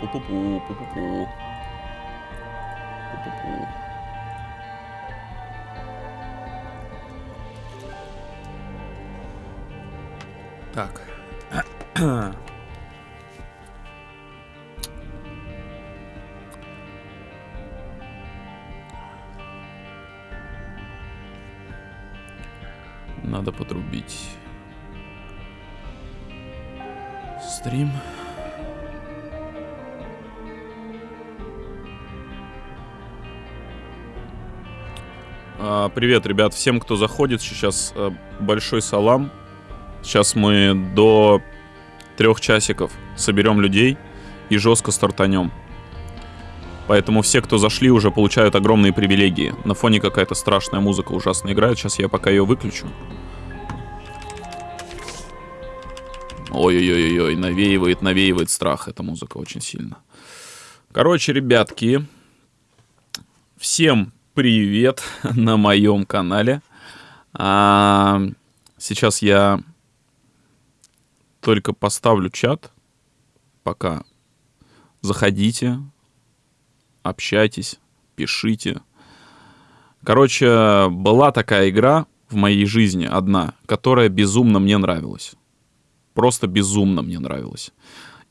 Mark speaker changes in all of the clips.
Speaker 1: Пу-пу-пу, пу-пу-пу. Пу-пу-пу. Так. Надо подрубить стрим. Привет, ребят, всем, кто заходит. Сейчас э, большой салам. Сейчас мы до трех часиков соберем людей и жестко стартанем. Поэтому все, кто зашли, уже получают огромные привилегии. На фоне какая-то страшная музыка ужасно играет. Сейчас я пока ее выключу. Ой-ой-ой-ой, навеивает, навеивает страх эта музыка очень сильно. Короче, ребятки, всем привет на моем канале. А, сейчас я только поставлю чат. Пока заходите, общайтесь, пишите. Короче, была такая игра в моей жизни одна, которая безумно мне нравилась. Просто безумно мне нравилась.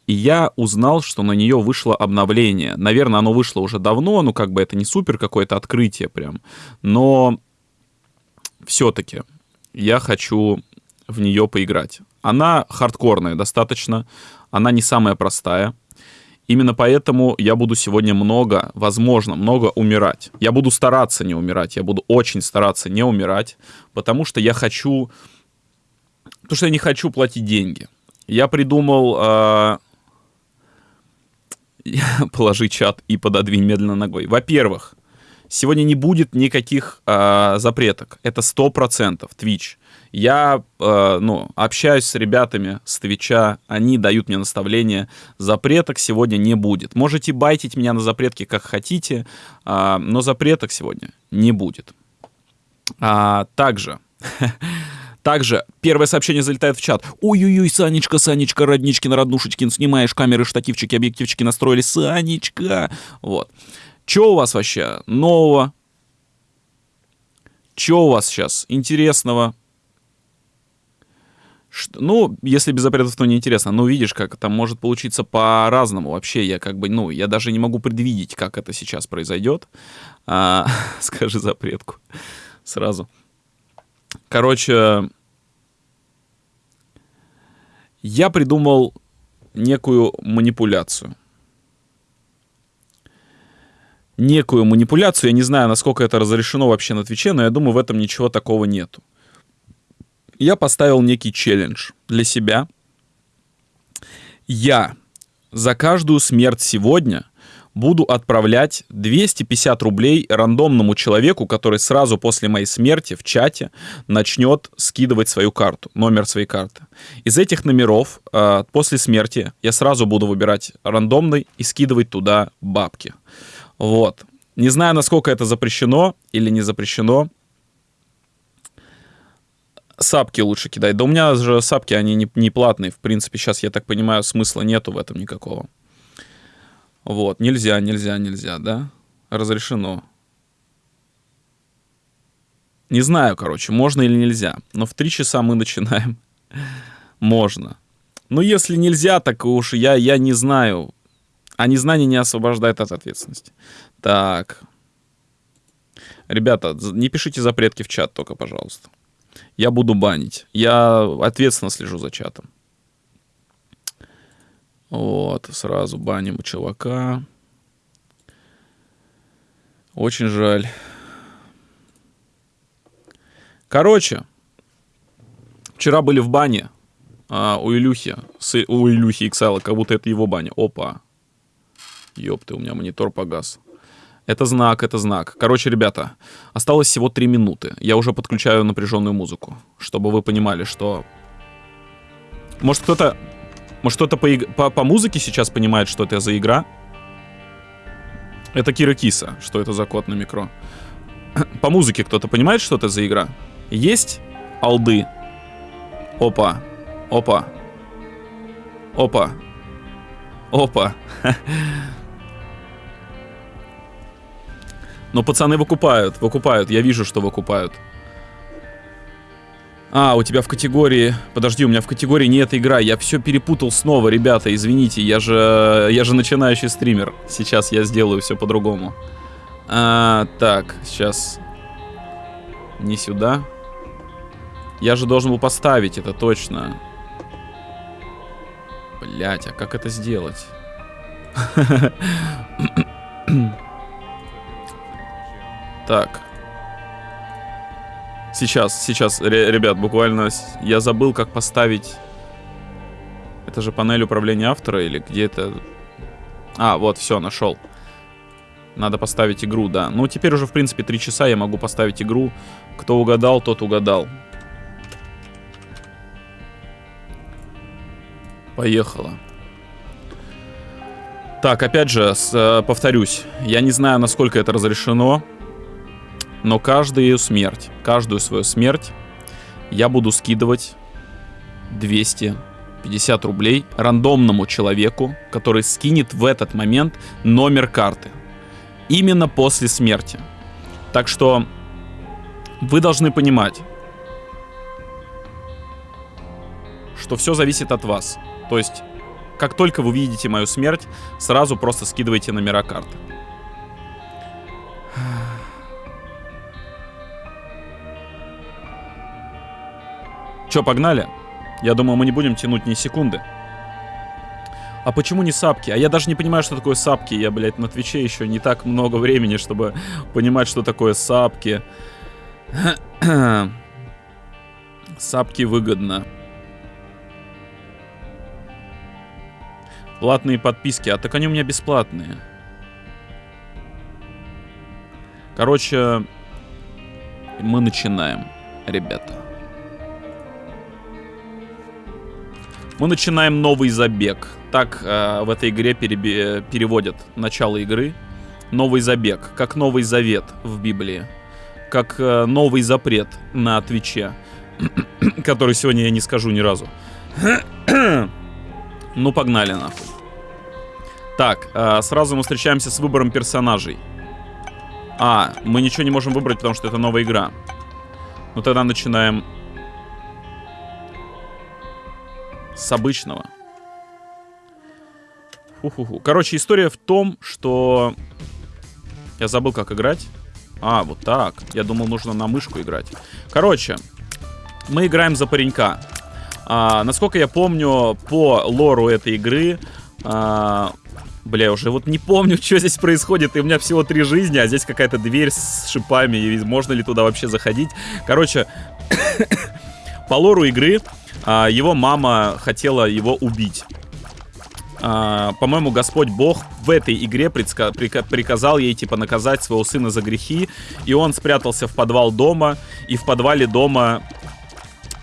Speaker 1: И я узнал, что на нее вышло обновление. Наверное, оно вышло уже давно, ну как бы это не супер какое-то открытие прям. Но все-таки я хочу в нее поиграть. Она хардкорная достаточно, она не самая простая. Именно поэтому я буду сегодня много, возможно, много умирать. Я буду стараться не умирать, я буду очень стараться не умирать, потому что я хочу... Потому что я не хочу платить деньги. Я придумал... Э... Положи чат и пододвинь медленно ногой. Во-первых, сегодня не будет никаких э, запреток. Это 100% Twitch. Я, э, ну, общаюсь с ребятами с Твича, они дают мне наставления. Запреток сегодня не будет. Можете байтить меня на запретки как хотите, э, но запреток сегодня не будет. А, также... Также первое сообщение залетает в чат. Ой-ой-ой, Санечка, Санечка, роднички на роднушечкин, снимаешь камеры, штативчики, объективчики настроили. Санечка! Вот. Что у вас вообще нового? Что у вас сейчас интересного? Ну, если без запретов, то неинтересно. Ну, видишь, как там может получиться по-разному. Вообще, я как бы, ну, я даже не могу предвидеть, как это сейчас произойдет. А, скажи запретку сразу. Короче, я придумал некую манипуляцию. Некую манипуляцию. Я не знаю, насколько это разрешено вообще на Твиче, но я думаю, в этом ничего такого нету я поставил некий челлендж для себя. Я за каждую смерть сегодня буду отправлять 250 рублей рандомному человеку, который сразу после моей смерти в чате начнет скидывать свою карту, номер своей карты. Из этих номеров э, после смерти я сразу буду выбирать рандомный и скидывать туда бабки. Вот. Не знаю, насколько это запрещено или не запрещено сапки лучше кидать. Да у меня же сапки, они не, не платные. В принципе, сейчас, я так понимаю, смысла нету в этом никакого. Вот, нельзя, нельзя, нельзя, да? Разрешено. Не знаю, короче, можно или нельзя. Но в три часа мы начинаем. можно. Но если нельзя, так уж я, я не знаю. А незнание не освобождает от ответственности. Так. Ребята, не пишите запретки в чат только, пожалуйста я буду банить. Я ответственно слежу за чатом. Вот, сразу баним у чувака. Очень жаль. Короче, вчера были в бане а, у Илюхи, с, у Илюхи XL, как будто это его баня. Опа. Ёпты, у меня монитор погас. Это знак, это знак. Короче, ребята, осталось всего 3 минуты. Я уже подключаю напряженную музыку, чтобы вы понимали, что... Может, кто-то... Может, кто-то по, по, по музыке сейчас понимает, что это за игра? Это Кира Киса. Что это за код на микро? По музыке кто-то понимает, что это за игра? Есть алды? Опа. Опа. Опа. Опа. Но пацаны выкупают, выкупают. Я вижу, что выкупают. А, у тебя в категории... Подожди, у меня в категории не эта игра. Я все перепутал снова, ребята, извините. Я же, я же начинающий стример. Сейчас я сделаю все по-другому. А, так, сейчас. Не сюда. Я же должен был поставить это точно. Блять, а как это сделать? Так. Сейчас, сейчас, ребят, буквально я забыл, как поставить... Это же панель управления автора или где это... А, вот, все, нашел. Надо поставить игру, да. Ну, теперь уже, в принципе, три часа я могу поставить игру. Кто угадал, тот угадал. Поехала. Так, опять же, с, э, повторюсь, я не знаю, насколько это разрешено, но каждую смерть, каждую свою смерть я буду скидывать 250 рублей рандомному человеку, который скинет в этот момент номер карты. Именно после смерти. Так что вы должны понимать, что все зависит от вас. То есть, как только вы видите мою смерть, сразу просто скидывайте номера карты. Че, погнали? Я думаю, мы не будем тянуть ни секунды. А почему не сапки? А я даже не понимаю, что такое сапки. Я, блядь, на Твиче еще не так много времени, чтобы понимать, что такое сапки. Сапки выгодно. Платные подписки. А так они у меня бесплатные. Короче, мы начинаем, ребята. Мы начинаем новый забег. Так э, в этой игре переби- переводят начало игры. Новый забег, как новый завет в Библии. Как э, новый запрет на Твиче. который сегодня я не скажу ни разу. Ну, погнали нахуй. Так, э, сразу мы встречаемся с выбором персонажей. А, мы ничего не можем выбрать, потому что это новая игра. Ну, тогда начинаем с обычного. Фу-фу-фу. Короче, история в том, что... Я забыл, как играть. А, вот так. Я думал, нужно на мышку играть. Короче, мы играем за паренька. А, насколько я помню, по лору этой игры... А, бля, уже вот не помню, что здесь происходит. И у меня всего три жизни, а здесь какая-то дверь с шипами. И можно ли туда вообще заходить? Короче, по лору игры его мама хотела его убить. Uh, по-моему, Господь Бог в этой игре приказал ей, типа, наказать своего сына за грехи, и он спрятался в подвал дома, и в подвале дома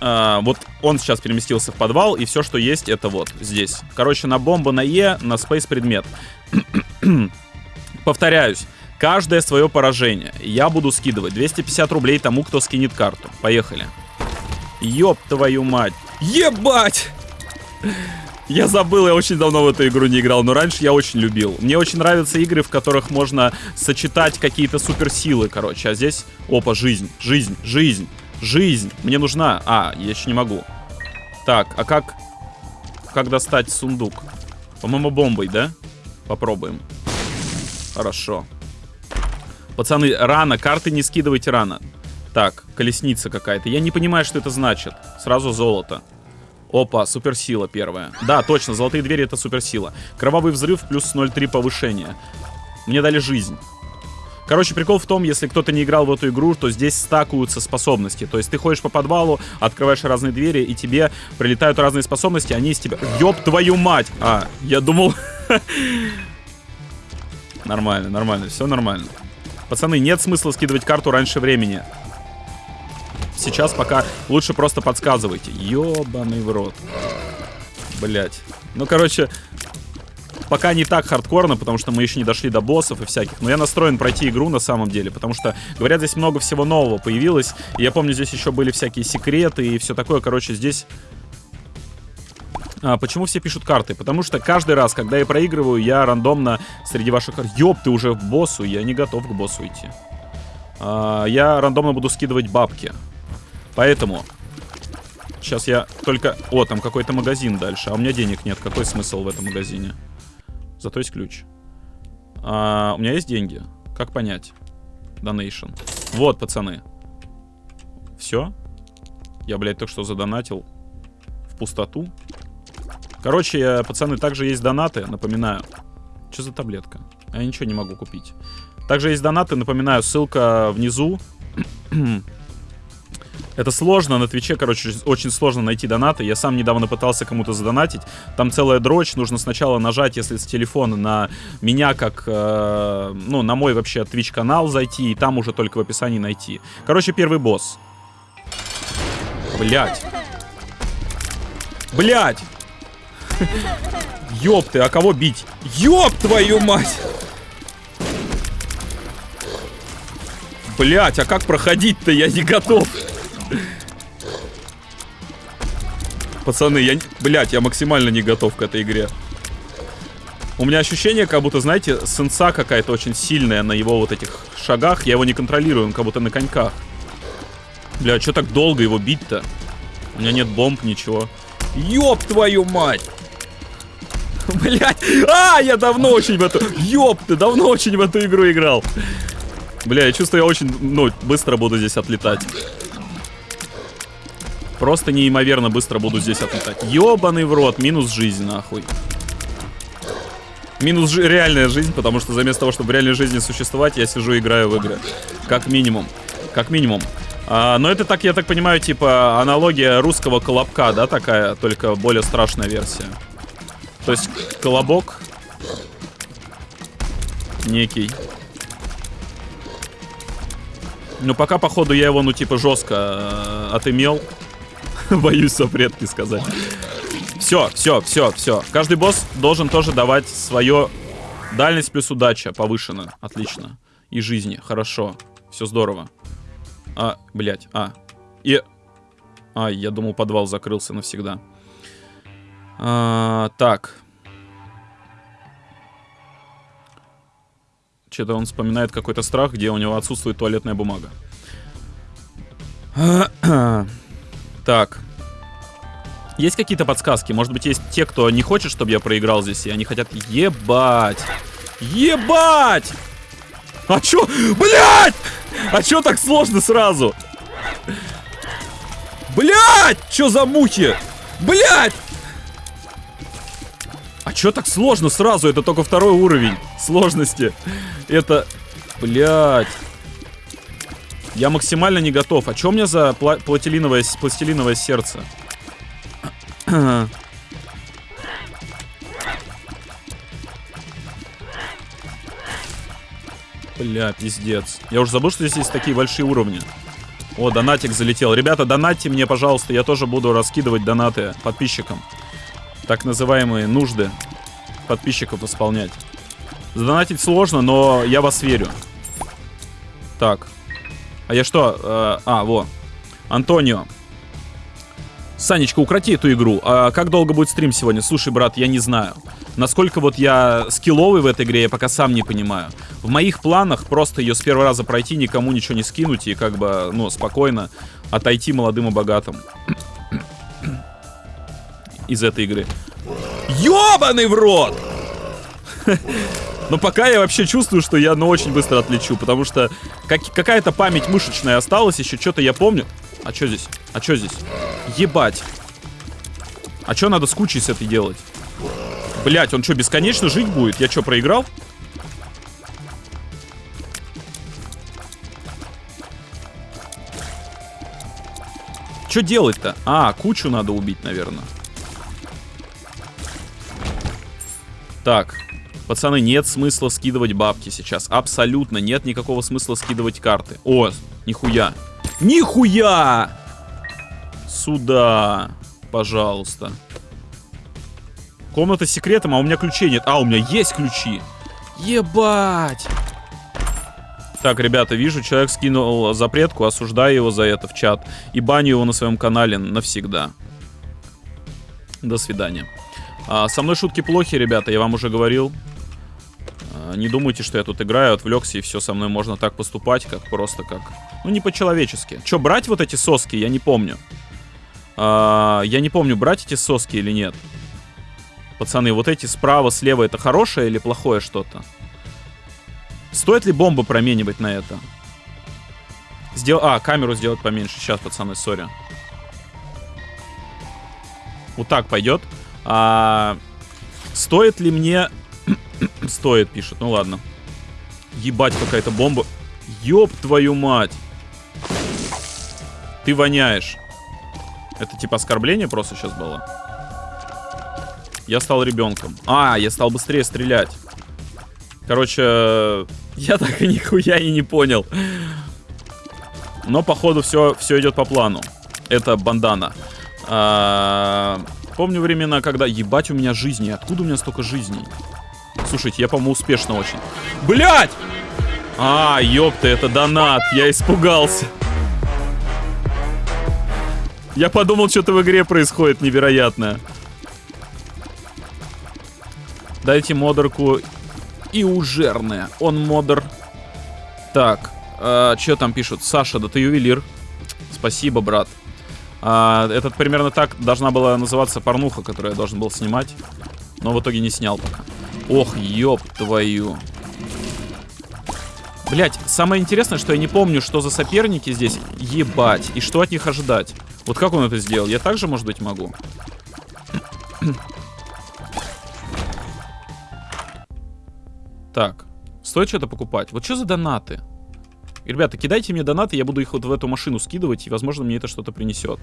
Speaker 1: Uh, вот он сейчас переместился в подвал, и все, что есть, это вот здесь. Короче, на бомбу на Е, на спейс предмет. Повторяюсь, каждое свое поражение я буду скидывать 250 рублей тому, кто скинет карту. Поехали. Ёб твою мать. Ебать! Я забыл, я очень давно в эту игру не играл, но раньше я очень любил. Мне очень нравятся игры, в которых можно сочетать какие-то суперсилы, короче. А здесь, опа, жизнь, жизнь, жизнь. Жизнь мне нужна. А, я еще не могу. Так, а как... Как достать сундук? По-моему, бомбой, да? Попробуем. Хорошо. Пацаны, рано. Карты не скидывайте рано. Так, колесница какая-то. Я не понимаю, что это значит. Сразу золото. Опа, суперсила первая. Да, точно, золотые двери это суперсила. Кровавый взрыв плюс 0,3 повышения. Мне дали жизнь. Короче, прикол в том, если кто-то не играл в эту игру, то здесь стакуются способности. То есть ты ходишь по подвалу, открываешь разные двери, и тебе прилетают разные способности, они из тебя... Ёб твою мать! А, я думал... Нормально, нормально, все нормально. Пацаны, нет смысла скидывать карту раньше времени. Сейчас пока лучше просто подсказывайте. Ёбаный в рот. Блять. Ну, короче, пока не так хардкорно, потому что мы еще не дошли до боссов и всяких. Но я настроен пройти игру на самом деле, потому что, говорят, здесь много всего нового появилось. И я помню, здесь еще были всякие секреты и все такое. Короче, здесь... А, почему все пишут карты? Потому что каждый раз, когда я проигрываю, я рандомно среди ваших. Ёп, ты уже в боссу, я не готов к боссу идти. А, я рандомно буду скидывать бабки. Поэтому... Сейчас я только... О, там какой-то магазин дальше. А у меня денег нет. Какой смысл в этом магазине? Зато есть ключ. А, у меня есть деньги. Как понять? Donation. Вот, пацаны. Все. Я, блядь, только что задонатил в пустоту. Короче, пацаны, также есть донаты, напоминаю. Что за таблетка? Я ничего не могу купить. Также есть донаты, напоминаю, ссылка внизу. Это сложно, на Твиче, короче, очень сложно найти донаты. Я сам недавно пытался кому-то задонатить. Там целая дрочь, нужно сначала нажать, если с телефона, на меня, как, э, ну, на мой вообще Twitch канал зайти, и там уже только в описании найти. Короче, первый босс. Блять. Блять! Ёб ты, а кого бить? Ёб твою мать! Блять, а как проходить-то? Я не готов. Пацаны, я... Блять, я максимально не готов к этой игре. У меня ощущение, как будто, знаете, сенса какая-то очень сильная на его вот этих шагах. Я его не контролирую, он как будто на коньках. Бля, что так долго его бить-то? У меня нет бомб, ничего. Ёб твою мать! Блять. А, я давно очень в эту... Ёб ты, давно очень в эту игру играл. Бля, я чувствую, я очень, ну, быстро буду здесь отлетать. Просто неимоверно быстро буду здесь отлетать. Ёбаный в рот, минус жизнь, нахуй. Минус жи реальная жизнь, потому что заместо того, чтобы в реальной жизни существовать, я сижу и играю в игры. Как минимум. Как минимум. А, но это так, я так понимаю, типа аналогия русского колобка, да, такая, только более страшная версия. То есть колобок некий. Ну, пока, походу, я его, ну, типа, жестко э, отымел. Боюсь сопредки сказать. Все, все, все, все. Каждый босс должен тоже давать свое... Дальность плюс удача повышена. Отлично. И жизни. Хорошо. Все здорово. А, блядь, а. И... А, я думал, подвал закрылся навсегда. А, так. Что-то он вспоминает какой-то страх, где у него отсутствует туалетная бумага. Так. Есть какие-то подсказки? Может быть, есть те, кто не хочет, чтобы я проиграл здесь, и они хотят... Ебать! Ебать! А чё? Блять! А чё так сложно сразу? Блять! Чё за мухи? Блять! А чё так сложно сразу? Это только второй уровень сложности. Это... Блять. Я максимально не готов. А чё у меня за пла пластилиновое, пластилиновое сердце? Бля, пиздец. Я уже забыл, что здесь есть такие большие уровни. О, донатик залетел. Ребята, донатьте мне, пожалуйста. Я тоже буду раскидывать донаты подписчикам. Так называемые нужды подписчиков исполнять. Задонатить сложно, но я вас верю. Так. А я что? Э, а, во. Антонио. Санечка, укроти эту игру. А как долго будет стрим сегодня? Слушай, брат, я не знаю. Насколько вот я скилловый в этой игре, я пока сам не понимаю. В моих планах просто ее с первого раза пройти, никому ничего не скинуть и как бы, ну, спокойно отойти молодым и богатым. Из этой игры. Ёбаный в рот! Но пока я вообще чувствую, что я, ну, очень быстро отлечу, потому что как, какая-то память мышечная осталась, еще что-то я помню. А что здесь? А что здесь? Ебать. А что надо с кучей с этой делать? Блять, он что, бесконечно жить будет? Я что, проиграл? Что делать-то? А, кучу надо убить, наверное. Так. Пацаны, нет смысла скидывать бабки сейчас. Абсолютно нет никакого смысла скидывать карты. О, нихуя. Нихуя! Сюда, пожалуйста. Комната с секретом, а у меня ключей нет. А, у меня есть ключи. Ебать! Так, ребята, вижу, человек скинул запретку, осуждаю его за это в чат. И баню его на своем канале навсегда. До свидания. А, со мной шутки плохи, ребята, я вам уже говорил. А, не думайте, что я тут играю, отвлекся, и все, со мной можно так поступать, как просто как... Ну, не по-человечески. Че, брать вот эти соски, я не помню. А, я не помню, брать эти соски или нет. Пацаны, вот эти справа, слева, это хорошее или плохое что-то? Стоит ли бомбы променивать на это? Сдел... А, камеру сделать поменьше. Сейчас, пацаны, сори. Вот так пойдет. А... Стоит ли мне... Стоит, пишет. Ну ладно. Ебать, какая-то бомба. Ёб твою мать. Ты воняешь. Это типа оскорбление просто сейчас было? Я стал ребенком. А, я стал быстрее стрелять. Короче, я так и нихуя и не понял. Но, походу, все, все идет по плану. Это бандана. А, помню времена, когда... Ебать, у меня жизни. Откуда у меня столько жизней? Слушайте, я, по-моему, успешно очень. Блять! А, ёпта, это донат. Я испугался. Я подумал, что-то в игре происходит невероятное. Дайте модерку и ужерное. Он модер. Так, э, что там пишут? Саша, да ты ювелир. Спасибо, брат. А, этот примерно так должна была называться порнуха, которую я должен был снимать. Но в итоге не снял пока. Ох, ёб твою. Блять, самое интересное, что я не помню, что за соперники здесь. Ебать. И что от них ожидать. Вот как он это сделал? Я также, может быть, могу? Так, стоит что-то покупать. Вот что за донаты? Ребята, кидайте мне донаты, я буду их вот в эту машину скидывать, и, возможно, мне это что-то принесет.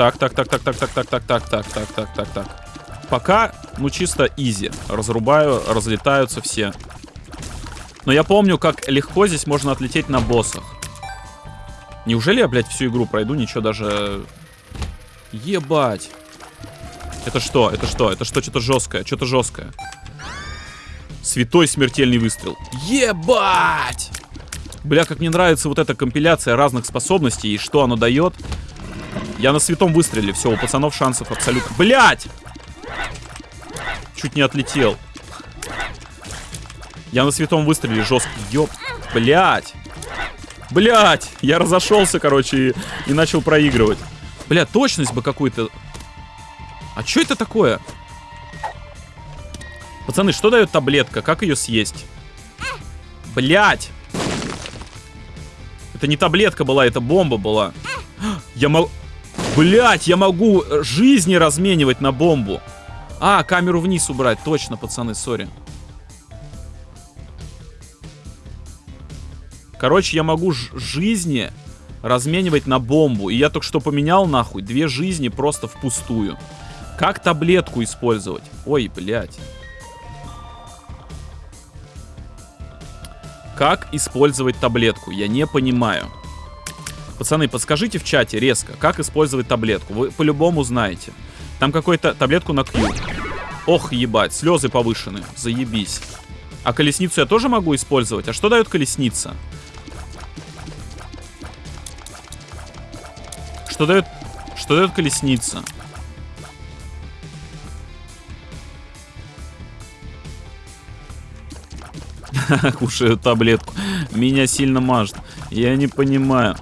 Speaker 1: Так, так, так, так, так, так, так, так, так, так, так, так, так, так. Пока, ну, чисто изи. Разрубаю, разлетаются все. Но я помню, как легко здесь можно отлететь на боссах. Неужели я, блядь, всю игру пройду, ничего даже... Ебать. Это что? Это что? Это что? Что-то жесткое. Что-то жесткое. Святой смертельный выстрел. Ебать! Бля, как мне нравится вот эта компиляция разных способностей и что оно дает. Я на святом выстреле. Все, у пацанов шансов абсолютно... Блять! Чуть не отлетел. Я на святом выстреле жесткий. Ёп. Блять! Блять! Я разошелся, короче, и, и начал проигрывать. Бля, точность бы какую-то а что это такое? Пацаны, что дает таблетка? Как ее съесть? Блять! Это не таблетка была, это бомба была. Я могу... Блять, я могу жизни разменивать на бомбу. А, камеру вниз убрать. Точно, пацаны, сори. Короче, я могу жизни разменивать на бомбу. И я только что поменял, нахуй, две жизни просто впустую. Как таблетку использовать? Ой, блядь. Как использовать таблетку? Я не понимаю. Пацаны, подскажите в чате резко, как использовать таблетку. Вы по-любому знаете. Там какую-то таблетку на Q. Ох, ебать, слезы повышены. Заебись. А колесницу я тоже могу использовать? А что дает колесница? Что дает... Что дает колесница? Кушаю таблетку. Меня сильно мажет. Я не понимаю.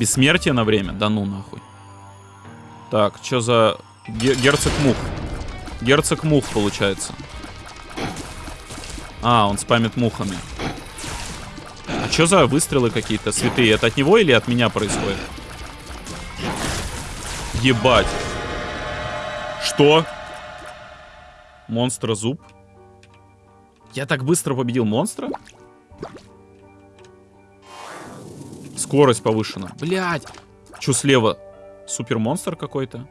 Speaker 1: Бессмертие на время? Да ну нахуй. Так, что за... Герцог Мух. Герцог Мух, получается. А, он спамит мухами. А что за выстрелы какие-то святые? Это от него или от меня происходит? Ебать. Что? Монстра зуб? Я так быстро победил монстра? Скорость повышена. Блять. Что слева? Супермонстр какой-то?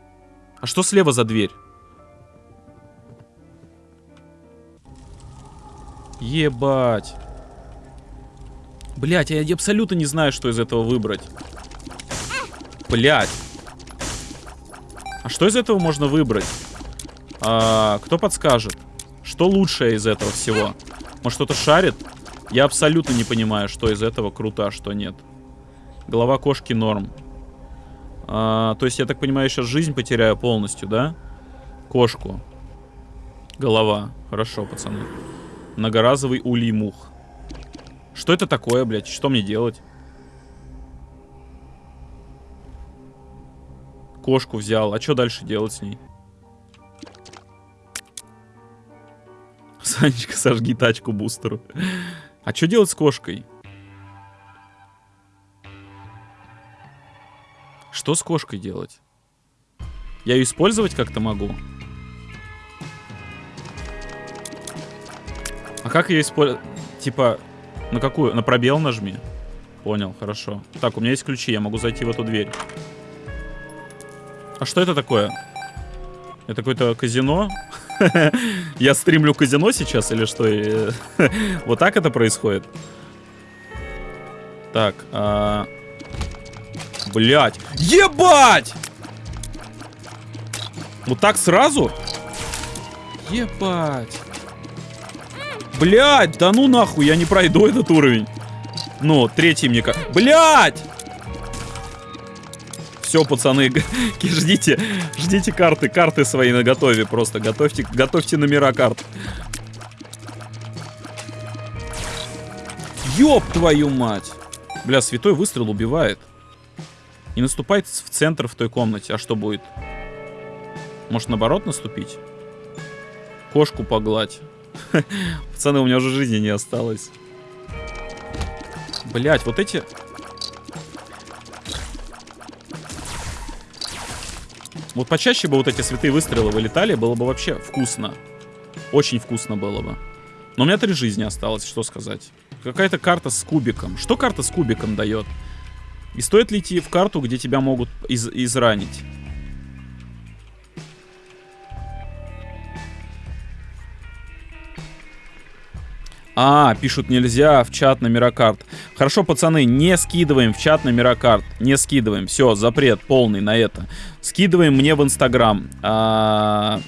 Speaker 1: А что слева за дверь? Ебать. Блять, я абсолютно не знаю, что из этого выбрать. Блять. А что из этого можно выбрать? А, кто подскажет? Что лучшее из этого всего? Может, кто-то шарит? Я абсолютно не понимаю, что из этого круто, а что нет. Голова кошки норм. А, то есть, я так понимаю, сейчас жизнь потеряю полностью, да? Кошку. Голова. Хорошо, пацаны. Многоразовый улей мух. Что это такое, блядь? Что мне делать? Кошку взял. А что дальше делать с ней? Санечка, сожги тачку бустеру. А что делать с кошкой? Что с кошкой делать? Я ее использовать как-то могу? А как ее использовать? Типа, на какую? На пробел нажми. Понял, хорошо. Так, у меня есть ключи, я могу зайти в эту дверь. А что это такое? Это какое-то казино? Я стримлю казино сейчас или что? Вот так это происходит? Так, а... Блять. Ебать! Вот так сразу? Ебать. Блять, да ну нахуй, я не пройду этот уровень. Ну, третий мне как... Блять! Все, пацаны, ждите, ждите карты, карты свои на готове просто. Готовьте, готовьте номера карт. Ёб твою мать! Бля, святой выстрел убивает. И наступает в центр в той комнате. А что будет? Может, наоборот наступить? Кошку погладь. Пацаны, у меня уже жизни не осталось. Блять, вот эти... Вот почаще бы вот эти святые выстрелы вылетали, было бы вообще вкусно. Очень вкусно было бы. Но у меня три жизни осталось, что сказать. Какая-то карта с кубиком. Что карта с кубиком дает? И стоит ли идти в карту, где тебя могут из изранить? А, пишут нельзя в чат номера карт. Хорошо, пацаны, не скидываем в чат номера карт. Не скидываем. Все, запрет полный на это. Скидываем мне в Инстаграм. А...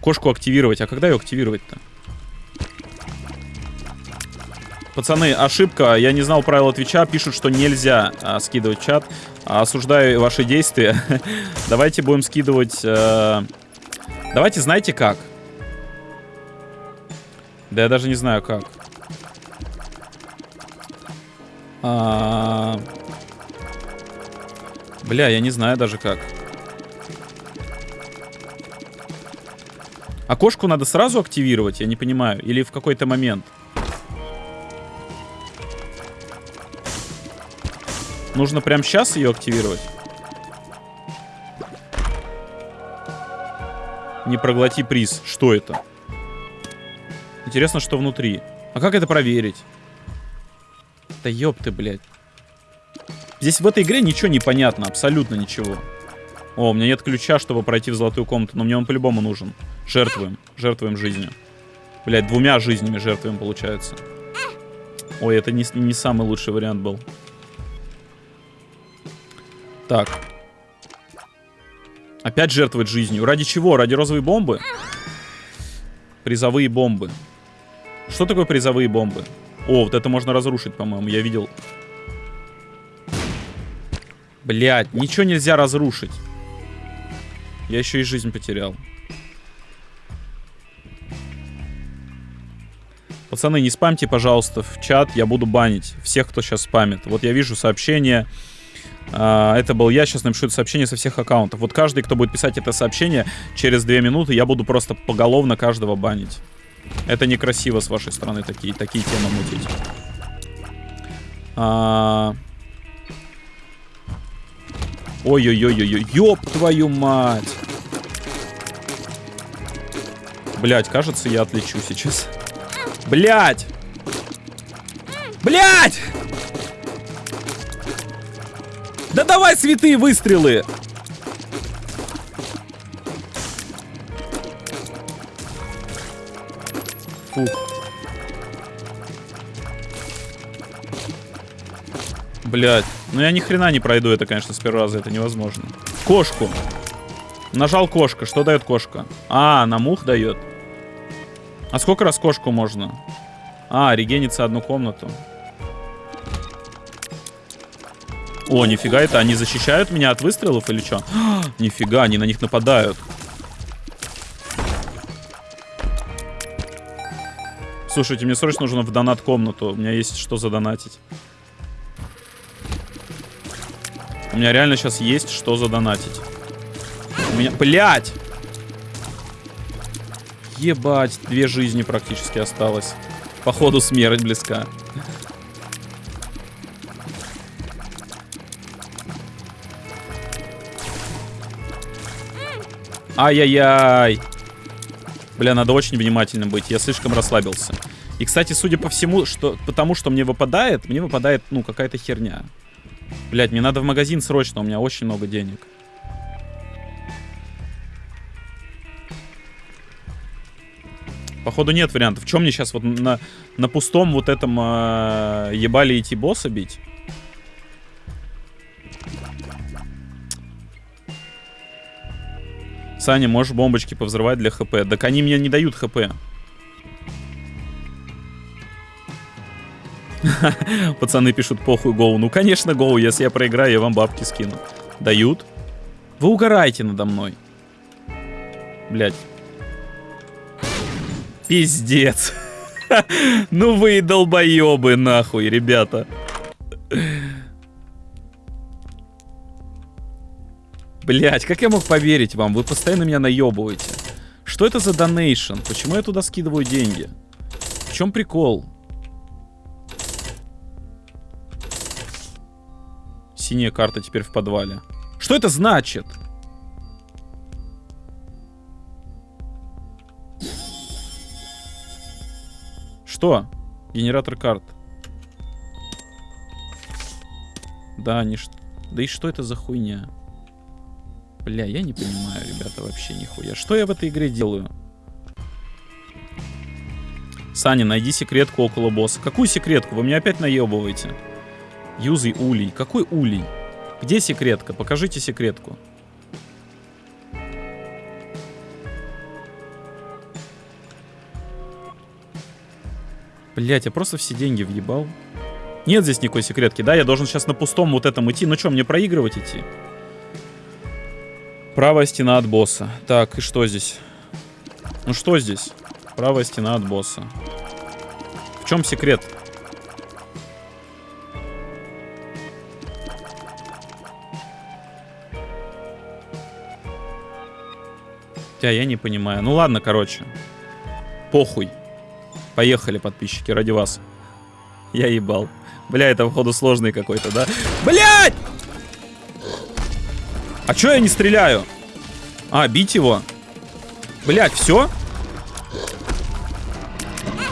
Speaker 1: Кошку активировать. А когда ее активировать-то? Пацаны, ошибка. Я не знал правила Твича. Пишут, что нельзя а, скидывать чат. Осуждаю ваши действия. Давайте будем скидывать... А... Давайте, знаете как? Да я даже не знаю как. А... Бля, я не знаю даже как. Окошку надо сразу активировать, я не понимаю. Или в какой-то момент. Нужно прямо сейчас ее активировать? Не проглоти приз. Что это? Интересно, что внутри. А как это проверить? Да ёпты, блядь. Здесь в этой игре ничего не понятно, абсолютно ничего. О, у меня нет ключа, чтобы пройти в золотую комнату, но мне он по-любому нужен. Жертвуем, жертвуем жизнью. Блядь, двумя жизнями жертвуем, получается. Ой, это не, не самый лучший вариант был. Так. Опять жертвовать жизнью. Ради чего? Ради розовой бомбы? Призовые бомбы. Что такое призовые бомбы? О, вот это можно разрушить, по-моему. Я видел. Блять, ничего нельзя разрушить. Я еще и жизнь потерял. Пацаны, не спамьте, пожалуйста, в чат. Я буду банить всех, кто сейчас спамит. Вот я вижу сообщение. А, это был я. Сейчас напишу это сообщение со всех аккаунтов. Вот каждый, кто будет писать это сообщение, через две минуты я буду просто поголовно каждого банить. Это некрасиво с вашей стороны такие, такие темы мутить. А... Ой-ой-ой-ой-ой, ёб твою мать! Блять, кажется, я отлечу сейчас. Блять! Блять! Да давай святые выстрелы! Фух. Блять. Ну я ни хрена не пройду это, конечно, с первого раза. Это невозможно. Кошку. Нажал кошка. Что дает кошка? А, на мух дает. А сколько раз кошку можно? А, регенится одну комнату. О, нифига это, они защищают меня от выстрелов или что? Нифига, они на них нападают. Слушайте, мне срочно нужно в донат-комнату. У меня есть что задонатить. У меня реально сейчас есть что задонатить. У меня... Блять! Ебать, две жизни практически осталось. Походу смерть близка. Ай-яй-яй. Бля, надо очень внимательным быть. Я слишком расслабился. И, кстати, судя по всему, что потому что мне выпадает, мне выпадает, ну, какая-то херня. Блять, мне надо в магазин срочно, у меня очень много денег. Походу нет вариантов. Чем мне сейчас вот на, на пустом вот этом э, ебали идти босса бить? Саня, можешь бомбочки повзрывать для хп? Так они мне не дают хп. Пацаны пишут, похуй, гоу. Ну, конечно, гоу. Если я проиграю, я вам бабки скину. Дают? Вы угораете надо мной. Блять. Пиздец. ну вы долбоебы, нахуй, ребята. Блять, как я мог поверить вам? Вы постоянно меня наебываете. Что это за донейшн? Почему я туда скидываю деньги? В чем прикол? Синяя карта теперь в подвале. Что это значит? Что? Генератор карт. Да, не... Да и что это за хуйня? Бля, я не понимаю, ребята, вообще нихуя. Что я в этой игре делаю? Саня, найди секретку около босса. Какую секретку? Вы меня опять наебываете. Юзай улей. Какой улей? Где секретка? Покажите секретку. Блять, я просто все деньги въебал. Нет здесь никакой секретки, да? Я должен сейчас на пустом вот этом идти. Ну что, мне проигрывать идти? Правая стена от босса. Так, и что здесь? Ну что здесь? Правая стена от босса. В чем секрет? Хотя я не понимаю. Ну ладно, короче. Похуй. Поехали, подписчики, ради вас. Я ебал. Бля, это, походу, сложный какой-то, да? Блять! А чё я не стреляю? А, бить его. Блять, все?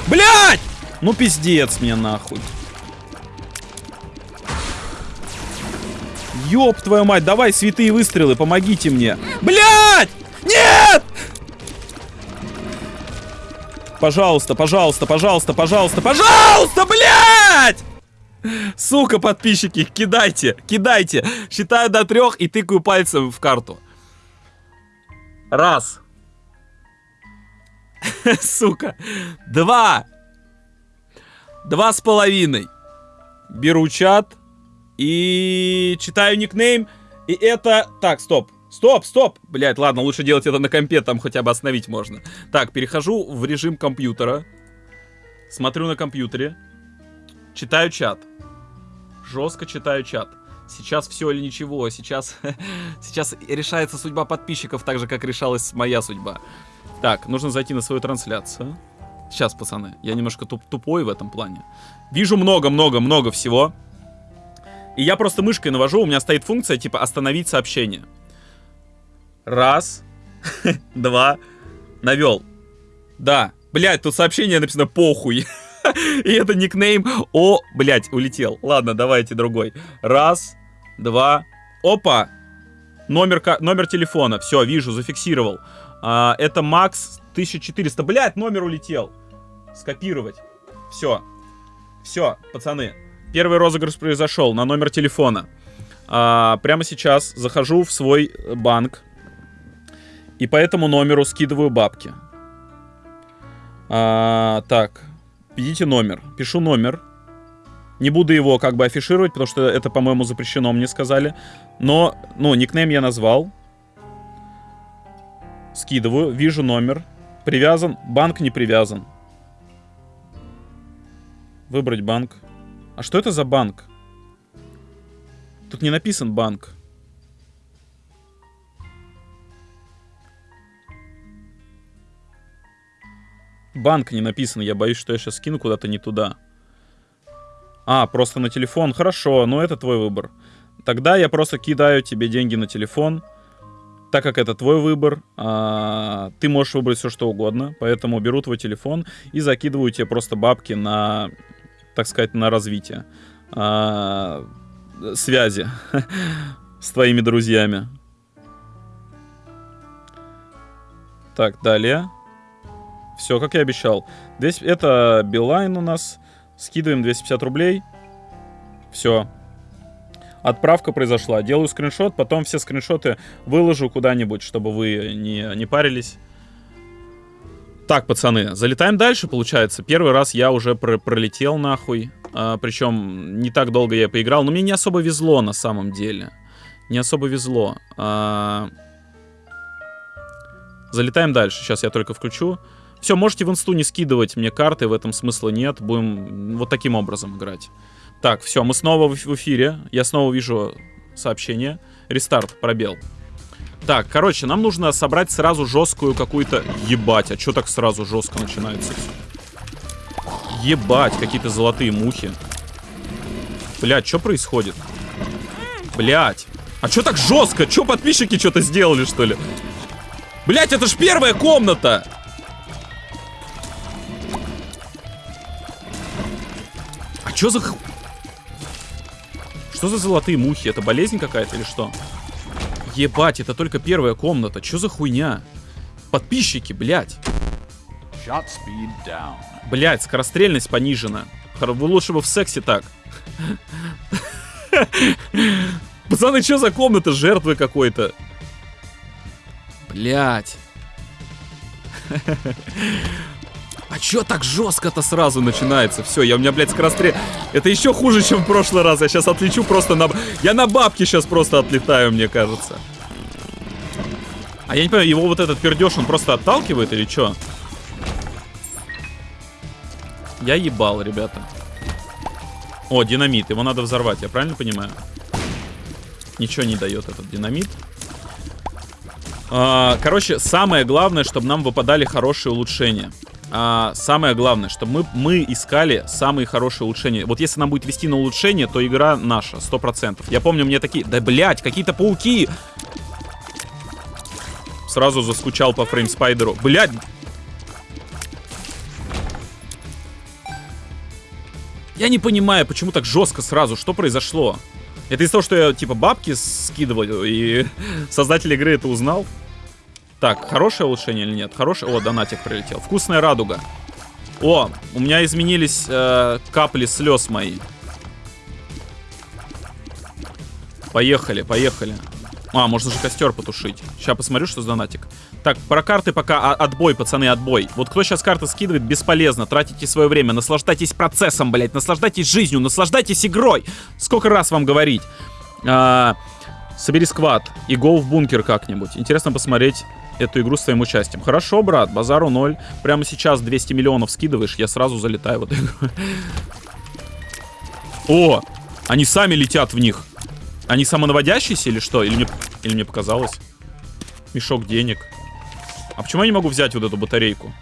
Speaker 1: Блять! Ну пиздец мне нахуй. Ёб твою мать, давай святые выстрелы, помогите мне. Блять! Нет! Пожалуйста, пожалуйста, пожалуйста, пожалуйста, пожалуйста, блядь! Сука, подписчики, кидайте, кидайте. Считаю до трех и тыкаю пальцем в карту. Раз. Сука. Два. Два с половиной. Беру чат и читаю никнейм. И это... Так, стоп. Стоп, стоп! Блять, ладно, лучше делать это на компе, там хотя бы остановить можно. Так, перехожу в режим компьютера. Смотрю на компьютере. Читаю чат. Жестко читаю чат. Сейчас все или ничего. Сейчас, сейчас решается судьба подписчиков так же, как решалась моя судьба. Так, нужно зайти на свою трансляцию. Сейчас, пацаны, я немножко туп тупой в этом плане. Вижу много-много-много всего. И я просто мышкой навожу, у меня стоит функция типа остановить сообщение. Раз. Два. Навел. Да. Блять, тут сообщение написано похуй. И это никнейм. О, блять, улетел. Ладно, давайте другой. Раз. Два. Опа. Номер, номер телефона. Все, вижу, зафиксировал. А, это Макс 1400. Блять, номер улетел. Скопировать. Все. Все, пацаны. Первый розыгрыш произошел на номер телефона. А, прямо сейчас захожу в свой банк. И по этому номеру скидываю бабки. А, так, введите номер. Пишу номер. Не буду его как бы афишировать, потому что это, по-моему, запрещено, мне сказали. Но, ну, никнейм я назвал. Скидываю, вижу номер. Привязан, банк не привязан. Выбрать банк. А что это за банк? Тут не написан банк. Банк не написан, я боюсь, что я сейчас скину куда-то не туда. А, просто на телефон. Хорошо, но это твой выбор. Тогда я просто кидаю тебе деньги на телефон. Так как это твой выбор, а, ты можешь выбрать все, что угодно. Поэтому беру твой телефон и закидываю тебе просто бабки на, так сказать, на развитие. А, связи с твоими друзьями. Так, далее. Все, как я обещал. Здесь это Билайн у нас. Скидываем 250 рублей. Все. Отправка произошла. Делаю скриншот, потом все скриншоты выложу куда-нибудь, чтобы вы не, не парились. Так, пацаны, залетаем дальше, получается. Первый раз я уже про пролетел нахуй. А, причем не так долго я поиграл, но мне не особо везло на самом деле. Не особо везло. А... Залетаем дальше. Сейчас я только включу. Все, можете в инсту не скидывать мне карты, в этом смысла нет. Будем вот таким образом играть. Так, все, мы снова в эфире. Я снова вижу сообщение. Рестарт, пробел. Так, короче, нам нужно собрать сразу жесткую какую-то... Ебать, а что так сразу жестко начинается Ебать, какие-то золотые мухи. Блядь, что происходит? Блядь. А что так жестко? Что подписчики что-то сделали, что ли? Блядь, это ж первая комната! А что за... Что за золотые мухи? Это болезнь какая-то или что? Ебать, это только первая комната. Что за хуйня? Подписчики, блядь. Блядь, скорострельность понижена. Лучше бы в сексе так. Пацаны, что за комната? Жертвы какой-то. Блядь. А чё так жестко-то сразу начинается? Все, я у меня, блядь, скорострел... Это еще хуже, чем в прошлый раз. Я сейчас отлечу просто на... Я на бабки сейчас просто отлетаю, мне кажется. А я не понимаю, его вот этот пердеж, он просто отталкивает или что? Я ебал, ребята. О, динамит. Его надо взорвать, я правильно понимаю? Ничего не дает этот динамит. А, короче, самое главное, чтобы нам выпадали хорошие улучшения а, самое главное, чтобы мы, мы искали самые хорошие улучшения. Вот если нам будет вести на улучшение, то игра наша, 100%. Я помню, мне такие... Да, блядь, какие-то пауки! Сразу заскучал по фреймспайдеру. Блядь! Я не понимаю, почему так жестко сразу. Что произошло? Это из-за того, что я, типа, бабки скидываю, и создатель игры это узнал? Так, хорошее улучшение или нет? Хорошее... О, донатик прилетел. Вкусная радуга. О, у меня изменились э, капли слез мои. Поехали, поехали. А, можно же костер потушить. Сейчас посмотрю, что за донатик. Так, про карты пока отбой, пацаны, отбой. Вот кто сейчас карты скидывает, бесполезно. Тратите свое время, наслаждайтесь процессом, блядь. Наслаждайтесь жизнью, наслаждайтесь игрой. Сколько раз вам говорить? А, собери сквад и го в бункер как-нибудь. Интересно посмотреть эту игру с твоим участием. Хорошо, брат, базару ноль. Прямо сейчас 200 миллионов скидываешь, я сразу залетаю в эту игру. О, они сами летят в них. Они самонаводящиеся или что? Или мне, или мне показалось? Мешок денег. А почему я не могу взять вот эту батарейку?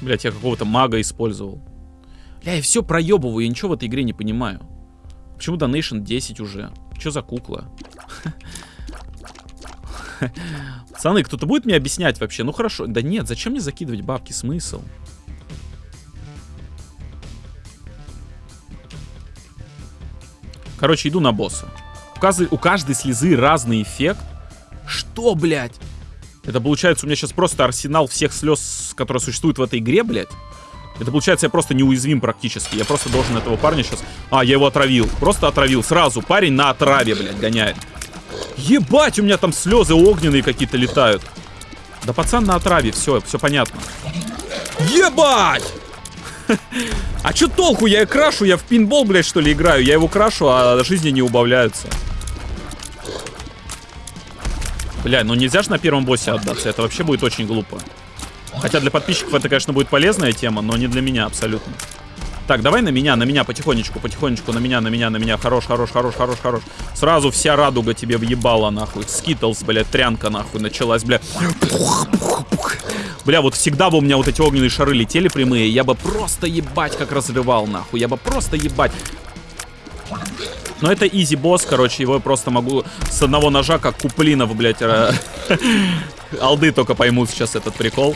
Speaker 1: Блять, я какого-то мага использовал. Бля, я все проебываю, я ничего в этой игре не понимаю. Почему Donation 10 уже? Что за кукла? Пацаны, кто-то будет мне объяснять вообще? Ну хорошо. Да нет, зачем мне закидывать бабки? Смысл? Короче, иду на босса. У каждой, у каждой слезы разный эффект. Что, блядь? Это получается у меня сейчас просто арсенал всех слез, которые существуют в этой игре, блядь. Это получается, я просто неуязвим практически. Я просто должен этого парня сейчас... А, я его отравил. Просто отравил. Сразу. Парень на отраве, блядь, гоняет. Ебать, у меня там слезы огненные какие-то летают. Да пацан на отраве. Все, все понятно. Ебать! А чё толку? Я крашу, я в пинбол, блядь, что ли, играю. Я его крашу, а жизни не убавляются. Бля, ну нельзя же на первом боссе отдаться. Это вообще будет очень глупо. Хотя для подписчиков это, конечно, будет полезная тема, но не для меня абсолютно. Так, давай на меня, на меня, потихонечку, потихонечку, на меня, на меня, на меня. Хорош, хорош, хорош, хорош, хорош. Сразу вся радуга тебе въебала, нахуй. Скитлс, блядь, трянка, нахуй, началась, бля. Бля, вот всегда бы у меня вот эти огненные шары летели прямые, я бы просто ебать как разрывал, нахуй. Я бы просто ебать. Но это изи босс, короче, его я просто могу с одного ножа, как Куплинов, блядь, алды только поймут сейчас этот прикол.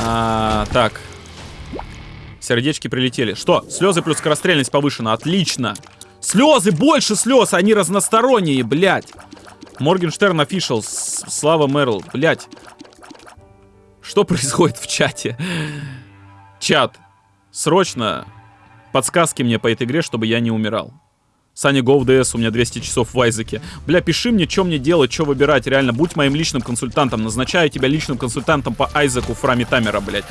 Speaker 1: А, так, Сердечки прилетели. Что? Слезы плюс скорострельность повышена. Отлично. Слезы, больше слез, они разносторонние, блядь. Моргенштерн офишал. Слава Мерл, блядь. Что происходит в чате? Чат, срочно подсказки мне по этой игре, чтобы я не умирал. Саня GoDS, у меня 200 часов в Айзеке. Бля, пиши мне, что мне делать, что выбирать. Реально, будь моим личным консультантом. Назначаю тебя личным консультантом по Айзеку Фрами Тамера, блядь.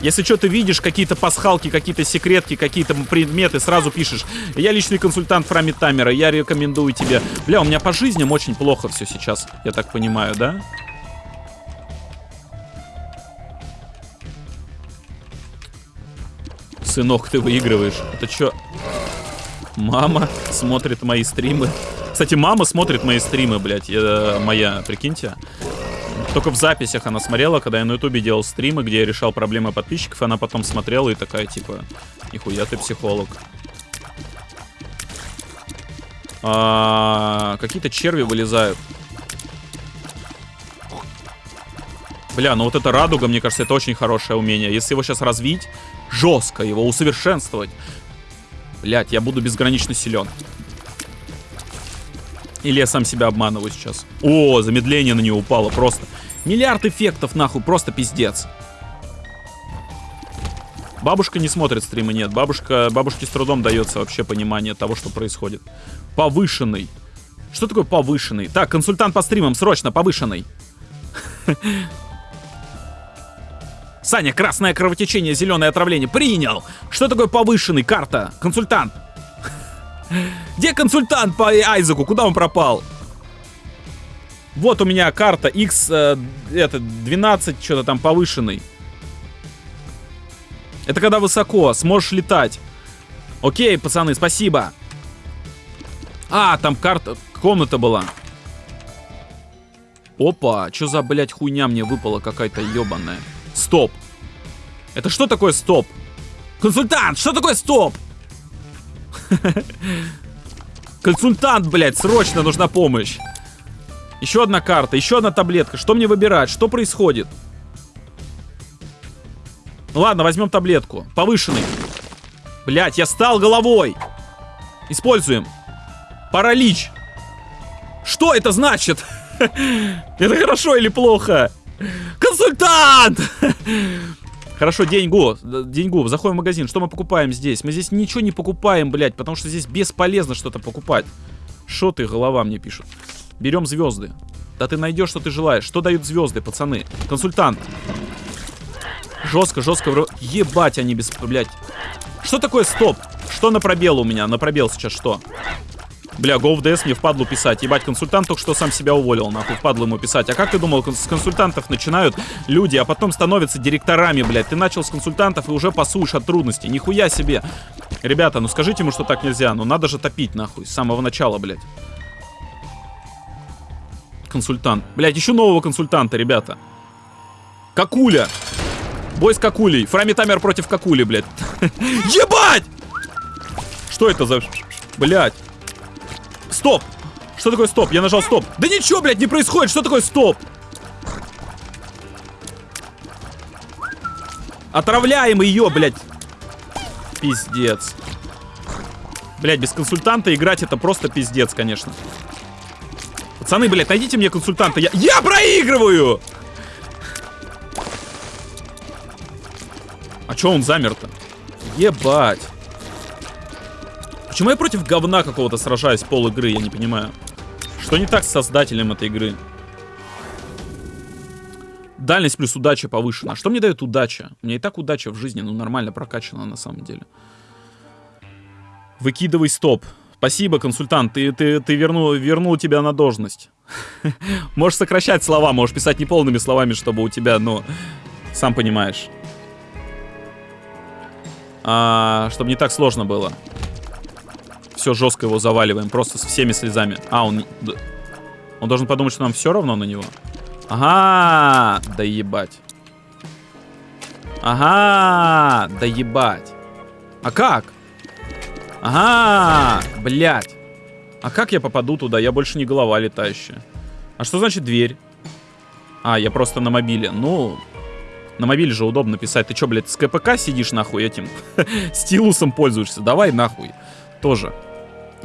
Speaker 1: Если что, ты видишь какие-то пасхалки, какие-то секретки, какие-то предметы, сразу пишешь. Я личный консультант Фрами Тамера, я рекомендую тебе. Бля, у меня по жизням очень плохо все сейчас, я так понимаю, да? Сынок, ты выигрываешь. Это что? Мама смотрит мои стримы. Кстати, мама смотрит мои стримы, блядь. Я, моя, прикиньте. Только в записях она смотрела, когда я на ютубе делал стримы, где я решал проблемы подписчиков, она потом смотрела и такая, типа, нихуя ты психолог. А, Какие-то черви вылезают. Бля, ну вот эта радуга, мне кажется, это очень хорошее умение. Если его сейчас развить, жестко его усовершенствовать. Блять, я буду безгранично силен. Или я сам себя обманываю сейчас. О, замедление на нее упало просто. Миллиард эффектов, нахуй, просто пиздец. Бабушка не смотрит стримы, нет. Бабушка, бабушке с трудом дается вообще понимание того, что происходит. Повышенный. Что такое повышенный? Так, консультант по стримам, срочно, повышенный. Саня, красное кровотечение, зеленое отравление. Принял. Что такое повышенный? Карта. Консультант. Где консультант по Айзеку? Куда он пропал? Вот у меня карта X, э, это, 12, что-то там повышенный. Это когда высоко, сможешь летать. Окей, пацаны, спасибо. А, там карта, комната была. Опа, что за, блядь, хуйня мне выпала какая-то ебаная. Стоп. Это что такое стоп? Консультант, что такое стоп? Консультант, блядь, срочно нужна помощь. Еще одна карта, еще одна таблетка. Что мне выбирать? Что происходит? Ну ладно, возьмем таблетку. Повышенный. Блять, я стал головой. Используем. Паралич. Что это значит? Это хорошо или плохо? Консультант! Хорошо, деньгу, деньгу, заходим в магазин. Что мы покупаем здесь? Мы здесь ничего не покупаем, блядь, потому что здесь бесполезно что-то покупать. Что ты, голова мне пишут. Берем звезды. Да ты найдешь, что ты желаешь. Что дают звезды, пацаны? Консультант. Жестко, жестко. Ебать они без... Блядь. Что такое стоп? Что на пробел у меня? На пробел сейчас что? Бля, go в DS мне впадлу писать. Ебать, консультант только что сам себя уволил, нахуй, впадлу ему писать. А как ты думал, с консультантов начинают люди, а потом становятся директорами, блядь. Ты начал с консультантов и уже пасуешь от трудностей. Нихуя себе. Ребята, ну скажите ему, что так нельзя. Ну надо же топить, нахуй, с самого начала, блядь. Консультант. Блядь, еще нового консультанта, ребята. Какуля. Бой с Какулей. Фрами Тамер против Какули, блядь. Ебать! Что это за... Блядь. Стоп! Что такое стоп? Я нажал стоп. Да ничего, блядь, не происходит. Что такое стоп? Отравляем ее, блядь. Пиздец. Блядь, без консультанта играть это просто пиздец, конечно. Пацаны, блядь, найдите мне консультанта. Я, я проигрываю! А чё он замер-то? Ебать. Почему я против говна какого-то сражаюсь пол игры, я не понимаю. Что не так с создателем этой игры? Дальность плюс удача повышена. А что мне дает удача? У меня и так удача в жизни, ну, нормально прокачана на самом деле. Выкидывай стоп. Спасибо, консультант, ты, ты, ты вернул, вернул тебя на должность. Можешь сокращать слова, можешь писать неполными словами, чтобы у тебя, ну, сам понимаешь. А, чтобы не так сложно было. Все, жестко его заваливаем, просто с всеми слезами. А, он... Он должен подумать, что нам все равно на него. Ага, да ебать. Ага, да ебать. А как? Ага, блядь. А как я попаду туда? Я больше не голова летающая. А что значит дверь? А, я просто на мобиле. Ну, на мобиле же удобно писать. Ты что, блядь, с КПК сидишь нахуй этим? Стилусом пользуешься? Давай нахуй. Тоже.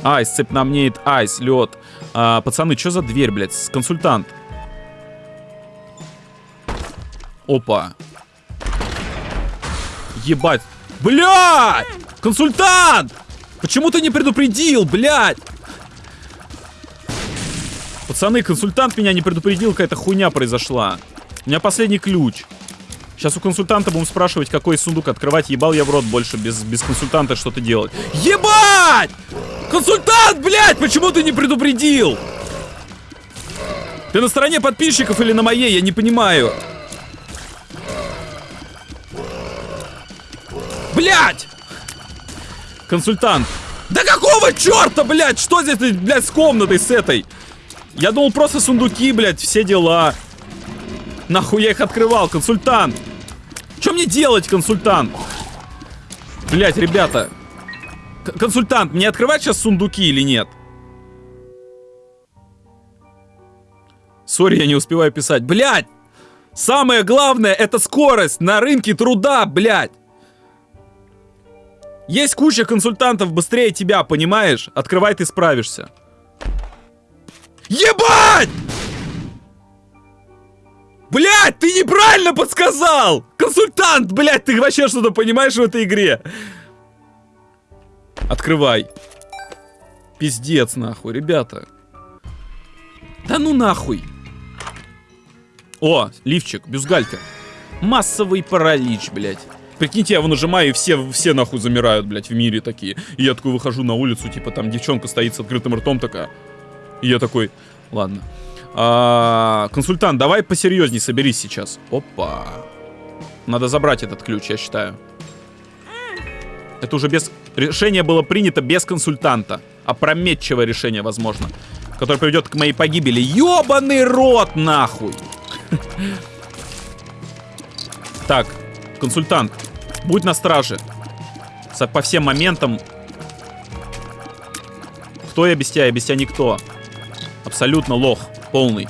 Speaker 1: Айс, цепь намнеет, айс, лед. А, пацаны, что за дверь, блядь? Консультант. Опа. Ебать. Блядь! Консультант! Почему ты не предупредил, блядь? Пацаны, консультант меня не предупредил, какая-то хуйня произошла. У меня последний ключ. Сейчас у консультанта будем спрашивать, какой сундук открывать. Ебал я в рот больше без, без консультанта что-то делать. Ебать! Консультант, блядь, почему ты не предупредил? Ты на стороне подписчиков или на моей? Я не понимаю. Блядь! Консультант. Да какого черта, блядь? Что здесь, блядь, с комнатой с этой? Я думал, просто сундуки, блядь, все дела. Нахуй я их открывал, консультант? Что мне делать, консультант? Блядь, ребята. Консультант, мне открывать сейчас сундуки или нет? Сори, я не успеваю писать. Блядь! Самое главное, это скорость на рынке труда, блядь! Есть куча консультантов быстрее тебя, понимаешь? Открывай, ты справишься. Ебать! Блять, ты неправильно подсказал! Консультант, блять, ты вообще что-то понимаешь в этой игре? Открывай. Пиздец, нахуй, ребята. Да ну нахуй. О, лифчик, бюстгальтер. Массовый паралич, блядь. Прикиньте, я его нажимаю, и все, все нахуй замирают, блядь, в мире такие. И я такой выхожу на улицу, типа, там девчонка стоит с открытым ртом такая. И я такой, ладно. А, консультант, давай посерьезней соберись сейчас. Опа. Надо забрать этот ключ, я считаю. Это уже без... Решение было принято без консультанта. Опрометчивое решение, возможно. Которое приведет к моей погибели. Ёбаный рот, нахуй! Так, консультант, будь на страже. По всем моментам. Кто я без тебя? Я без тебя никто. Абсолютно лох. Полный.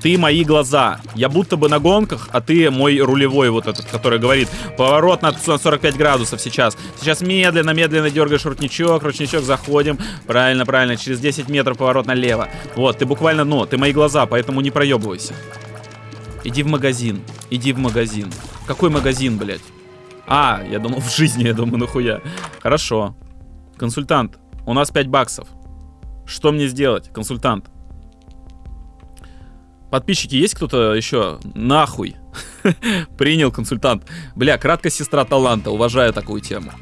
Speaker 1: Ты мои глаза. Я будто бы на гонках, а ты мой рулевой вот этот, который говорит, поворот на 45 градусов сейчас. Сейчас медленно, медленно дергаешь ручничок, ручничок, заходим. Правильно, правильно, через 10 метров поворот налево. Вот, ты буквально, ну, ты мои глаза, поэтому не проебывайся. Иди в магазин, иди в магазин. Какой магазин, блядь? А, я думал, в жизни, я думаю, нахуя. Хорошо. Консультант, у нас 5 баксов. Что мне сделать, консультант? Подписчики, есть кто-то еще? Нахуй. Принял консультант. Бля, краткая сестра таланта. Уважаю такую тему.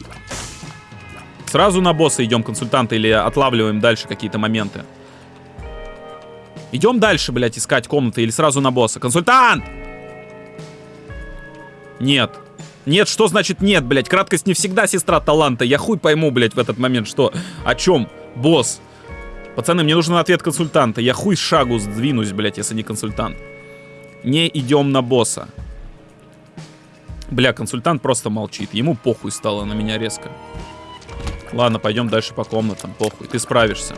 Speaker 1: Сразу на босса идем, консультанта, или отлавливаем дальше какие-то моменты? Идем дальше, блядь, искать комнаты или сразу на босса? Консультант! Нет. Нет, что значит нет, блядь? Краткость не всегда сестра таланта. Я хуй пойму, блядь, в этот момент, что? О чем? Босс. Пацаны, мне нужен ответ консультанта. Я хуй шагу сдвинусь, блядь, если не консультант. Не идем на босса. Бля, консультант просто молчит. Ему похуй стало на меня резко. Ладно, пойдем дальше по комнатам. Похуй, ты справишься.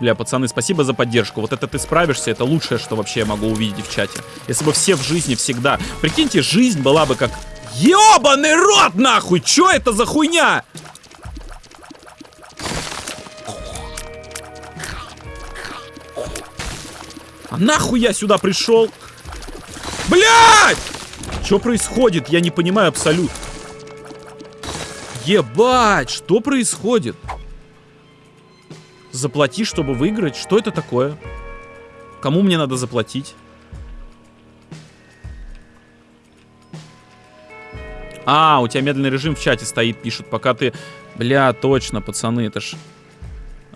Speaker 1: Бля, пацаны, спасибо за поддержку. Вот это ты справишься, это лучшее, что вообще я могу увидеть в чате. Если бы все в жизни всегда... Прикиньте, жизнь была бы как... Ёбаный рот, нахуй! Чё это за хуйня? А нахуй я сюда пришел? Блять! Что происходит? Я не понимаю абсолютно. Ебать, что происходит? Заплати, чтобы выиграть? Что это такое? Кому мне надо заплатить? А, у тебя медленный режим в чате стоит, пишут, пока ты... Бля, точно, пацаны, это ж...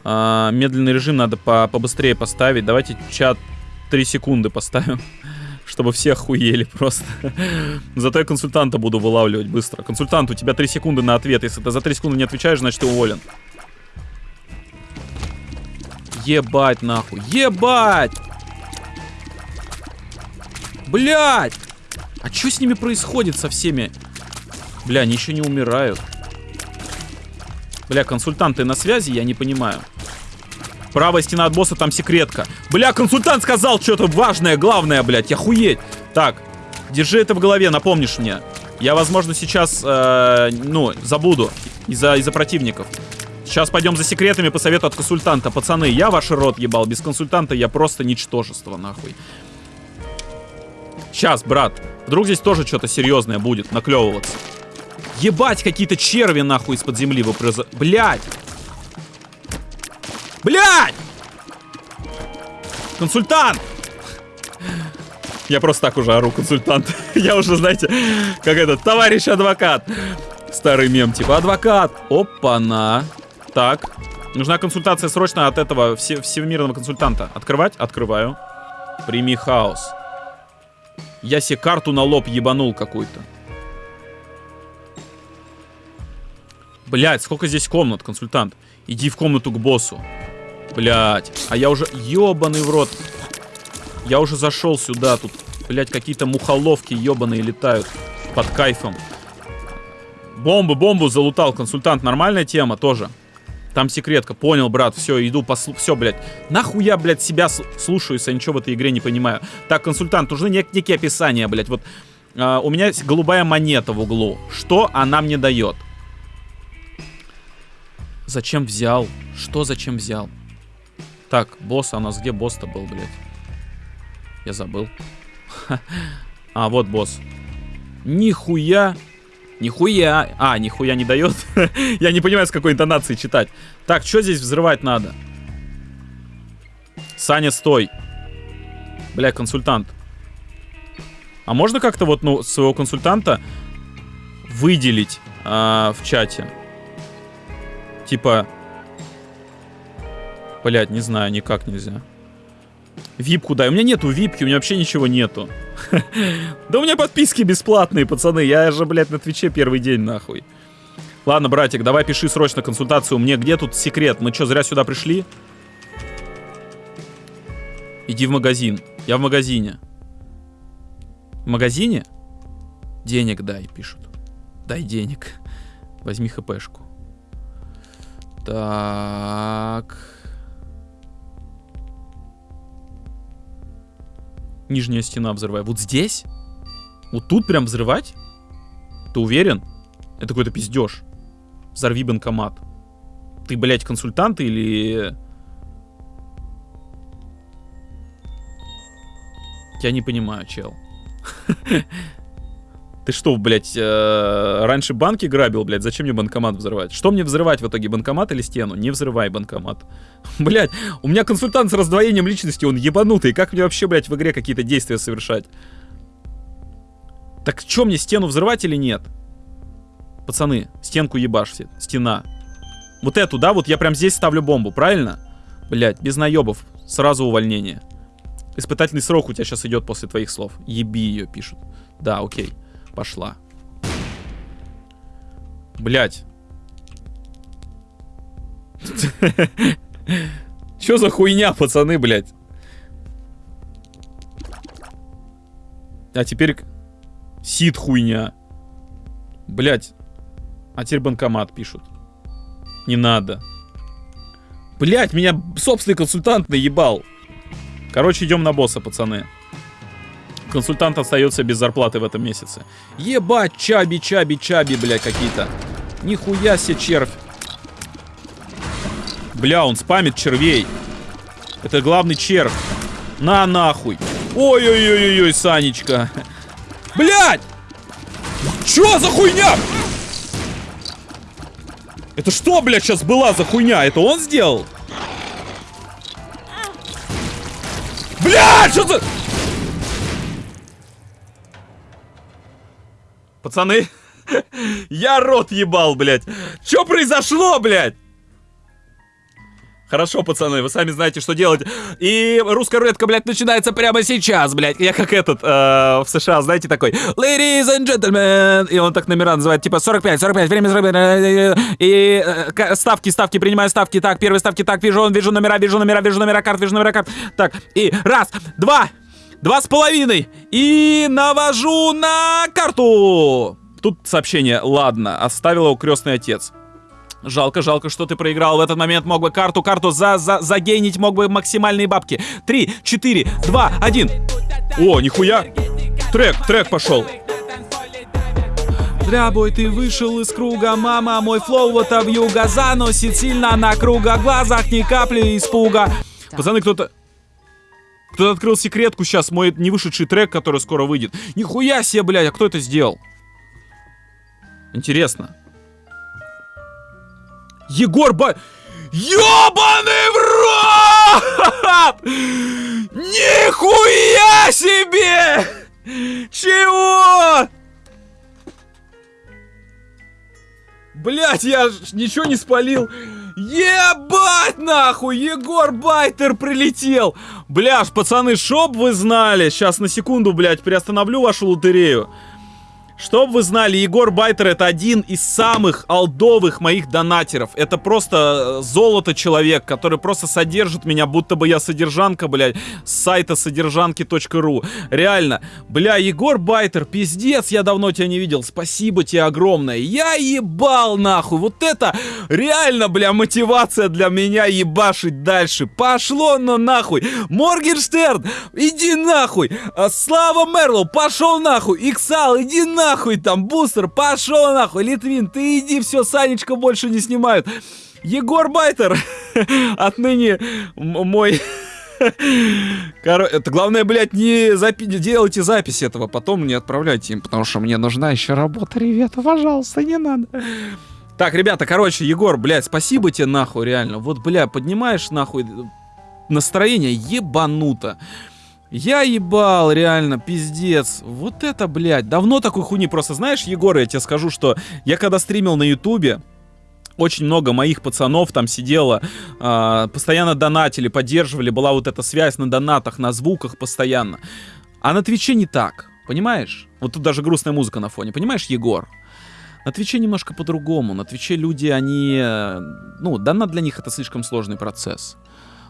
Speaker 1: А, медленный режим надо по побыстрее поставить. Давайте чат 3 секунды поставим, чтобы все охуели просто. Зато я консультанта буду вылавливать быстро. Консультант, у тебя 3 секунды на ответ. Если ты за 3 секунды не отвечаешь, значит ты уволен. Ебать нахуй. Ебать! Блять! А что с ними происходит со всеми? Бля, они еще не умирают. Бля, консультанты на связи, я не понимаю. Правая стена от босса, там секретка. Бля, консультант сказал что-то важное, главное, блядь, охуеть. Так, держи это в голове, напомнишь мне. Я, возможно, сейчас, э, ну, забуду из-за из противников. Сейчас пойдем за секретами по совету от консультанта. Пацаны, я ваш рот ебал. Без консультанта я просто ничтожество, нахуй. Сейчас, брат. Вдруг здесь тоже что-то серьезное будет наклевываться. Ебать, какие-то черви нахуй из-под земли выпрыза... Блядь! Блядь! Консультант! Я просто так уже ору, консультант. Я уже, знаете, как этот, товарищ адвокат. Старый мем, типа, адвокат. Опа-на. Так. Нужна консультация срочно от этого все, всемирного консультанта. Открывать? Открываю. Прими хаос. Я себе карту на лоб ебанул какую-то. Блять, сколько здесь комнат, консультант? Иди в комнату к боссу. Блять, а я уже... Ебаный в рот. Я уже зашел сюда. Тут, блять, какие-то мухоловки ебаные летают. Под кайфом. Бомбу, бомбу залутал. Консультант, нормальная тема тоже. Там секретка. Понял, брат. Все, иду послу... Все, блядь. Нахуя, блядь, себя слушаюсь, а ничего в этой игре не понимаю. Так, консультант, нужны нек некие описания, блядь. Вот э, у меня есть голубая монета в углу. Что она мне дает? Зачем взял? Что зачем взял? Так, босс, а у нас где босс-то был, блядь? Я забыл. А, вот босс. Нихуя Нихуя. А, нихуя не дает. Я не понимаю, с какой интонацией читать. Так, что здесь взрывать надо? Саня, стой. Бля, консультант. А можно как-то вот, ну, своего консультанта выделить а, в чате? Типа... Блять, не знаю, никак нельзя. Випку дай. У меня нету випки, у меня вообще ничего нету. Да у меня подписки бесплатные, пацаны. Я же, блядь, на Твиче первый день, нахуй. Ладно, братик, давай пиши срочно консультацию. Мне где тут секрет? Мы что, зря сюда пришли? Иди в магазин. Я в магазине. В магазине? Денег дай, пишут. Дай денег. Возьми хпшку. Так... Нижняя стена взрываю. Вот здесь? Вот тут прям взрывать? Ты уверен? Это какой-то пиздеж. Взорви банкомат. Ты, блядь, консультант или... Я не понимаю, чел. Ты что, блядь, э, раньше банки грабил, блядь? Зачем мне банкомат взрывать? Что мне взрывать в итоге, банкомат или стену? Не взрывай банкомат. блядь, у меня консультант с раздвоением личности, он ебанутый. Как мне вообще, блядь, в игре какие-то действия совершать? Так что мне, стену взрывать или нет? Пацаны, стенку ебашьте. Стена. Вот эту, да? Вот я прям здесь ставлю бомбу, правильно? Блядь, без наебов. Сразу увольнение. Испытательный срок у тебя сейчас идет после твоих слов. Еби ее, пишут. Да, окей. Пошла. Блять. Чё за хуйня, пацаны, блядь? А теперь сид хуйня. Блять. А теперь банкомат пишут. Не надо. Блять, меня собственный консультант наебал. Короче, идем на босса, пацаны консультант остается без зарплаты в этом месяце. Ебать, чаби, чаби, чаби, бля, какие-то. Нихуя себе червь. Бля, он спамит червей. Это главный червь. На нахуй. Ой-ой-ой-ой, Санечка. Блять! Чё за хуйня? Это что, блядь, сейчас была за хуйня? Это он сделал? Блядь, что за... Пацаны, Я рот ебал, блядь. Что произошло, блядь? Хорошо, пацаны, вы сами знаете, что делать. И русская рулетка, блядь, начинается прямо сейчас, блядь. Я как этот э, в США, знаете, такой Ladies and gentlemen. И он так номера называет, типа 45, 45, время 45. И э, ставки, ставки, принимаю ставки. Так, первые ставки, так, вижу, вижу номера, вижу номера, вижу номера карт, вижу номера карт. Так, и раз, два, два с половиной. И навожу на карту. Тут сообщение, ладно, оставил его крестный отец. Жалко, жалко, что ты проиграл. В этот момент мог бы карту, карту за, за, загенить, мог бы максимальные бабки. Три, четыре, два, один. О, нихуя. Трек, трек пошел. Дрябой, ты вышел из круга, мама, мой флоу вот в юга заносит сильно на круга, глазах ни капли испуга. Пацаны, кто-то... Кто-то открыл секретку сейчас, мой не вышедший трек, который скоро выйдет. Нихуя себе, блядь, а кто это сделал? Интересно. Егор Ба... Ёбаный в рот! Нихуя себе! Чего? Блять, я ничего не спалил. Ебать нахуй, Егор Байтер прилетел. Бляж, пацаны, шоп вы знали. Сейчас на секунду, блядь, приостановлю вашу лотерею. Чтоб вы знали, Егор Байтер это один из самых алдовых моих донатеров. Это просто э, золото человек, который просто содержит меня, будто бы я содержанка, блядь, с сайта содержанки.ру. Реально. Бля, Егор Байтер, пиздец, я давно тебя не видел. Спасибо тебе огромное. Я ебал нахуй. Вот это реально, бля, мотивация для меня ебашить дальше. Пошло но нахуй. Моргенштерн, иди нахуй. А, Слава Мерлоу, пошел нахуй. Иксал, иди нахуй нахуй там, бустер, пошел нахуй, Литвин, ты иди, все, Санечка больше не снимают. Егор Байтер, отныне мой... Короче, это главное, блядь, не, запи делайте запись этого, потом не отправляйте им, потому что мне нужна еще работа, ребята, пожалуйста, не надо. Так, ребята, короче, Егор, блядь, спасибо тебе нахуй, реально. Вот, бля, поднимаешь нахуй настроение ебануто. Я ебал, реально, пиздец. Вот это, блядь, давно такой хуйни. Просто знаешь, Егор, я тебе скажу, что я когда стримил на Ютубе, очень много моих пацанов там сидело, э, постоянно донатили, поддерживали, была вот эта связь на донатах, на звуках постоянно. А на Твиче не так, понимаешь? Вот тут даже грустная музыка на фоне, понимаешь, Егор? На Твиче немножко по-другому. На Твиче люди, они... Э, ну, донат для них это слишком сложный процесс.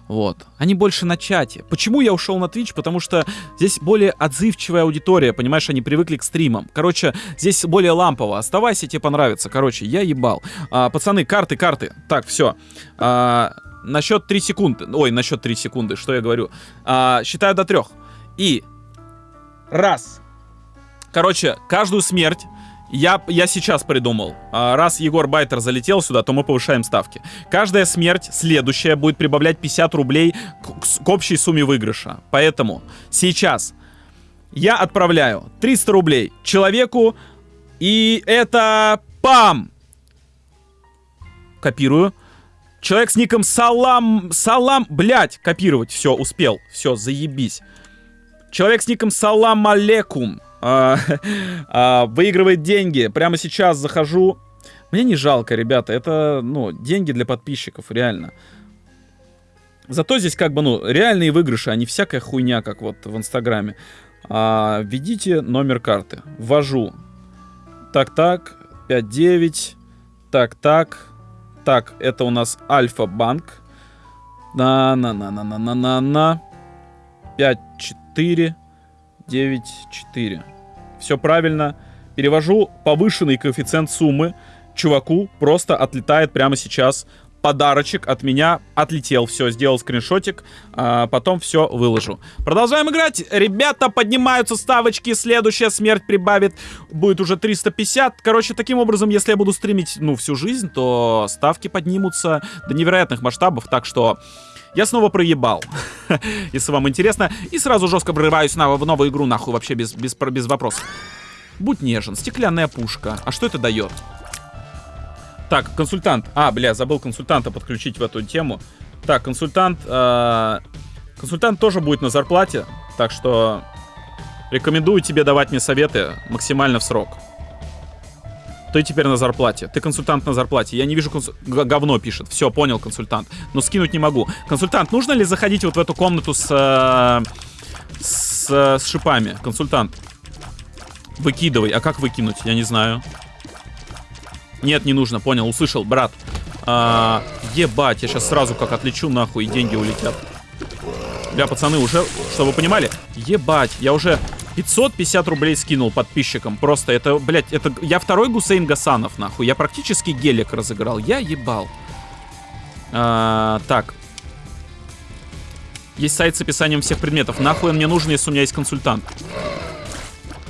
Speaker 1: Вот. Они больше на чате. Почему я ушел на Twitch? Потому что здесь более отзывчивая аудитория, понимаешь, они привыкли к стримам. Короче, здесь более лампово. Оставайся, тебе понравится. Короче, я ебал. А, пацаны, карты, карты. Так, все. А, на счет 3 секунды. Ой, на счет 3 секунды, что я говорю? А, считаю до трех. И раз. Короче, каждую смерть я, я сейчас придумал. А, раз Егор Байтер залетел сюда, то мы повышаем ставки. Каждая смерть следующая будет прибавлять 50 рублей к, к общей сумме выигрыша. Поэтому сейчас я отправляю 300 рублей человеку. И это... Пам! Копирую. Человек с ником Салам... Салам... Блять, копировать. Все, успел. Все, заебись. Человек с ником Салам Алекум выигрывает деньги. Прямо сейчас захожу. Мне не жалко, ребята. Это, ну, деньги для подписчиков, реально. Зато здесь как бы, ну, реальные выигрыши, а не всякая хуйня, как вот в Инстаграме. А, введите номер карты. Ввожу. Так-так, 5-9. Так-так. Так, это у нас Альфа-банк. На-на-на-на-на-на-на-на. 5-4. 9-4. Все правильно. Перевожу повышенный коэффициент суммы. Чуваку просто отлетает прямо сейчас подарочек от меня. Отлетел, все, сделал скриншотик, а потом все выложу. Продолжаем играть. Ребята, поднимаются ставочки. Следующая смерть прибавит. Будет уже 350. Короче, таким образом, если я буду стримить, ну, всю жизнь, то ставки поднимутся до невероятных масштабов. Так что... Я снова проебал, если вам интересно. И сразу жестко врываюсь на, в новую игру, нахуй, вообще без, без, без вопросов. Будь нежен. Стеклянная пушка. А что это дает? Так, консультант. А, бля, забыл консультанта подключить в эту тему. Так, консультант... Э, консультант тоже будет на зарплате. Так что рекомендую тебе давать мне советы максимально в срок. Ты теперь на зарплате. Ты консультант на зарплате. Я не вижу консу... говно пишет. Все, понял, консультант. Но скинуть не могу. Консультант, нужно ли заходить вот в эту комнату с... Э, с, э, с шипами? Консультант. Выкидывай. А как выкинуть? Я не знаю. Нет, не нужно. Понял, услышал, брат. А, ебать, я сейчас сразу как отлечу нахуй, и деньги улетят. Бля, пацаны, уже, чтобы вы понимали, ебать, я уже 550 рублей скинул подписчикам. Просто это, блядь, это... Я второй Гусейн Гасанов, нахуй. Я практически гелик разыграл. Я ебал. А, так. Есть сайт с описанием всех предметов. Нахуй он мне нужен, если у меня есть консультант.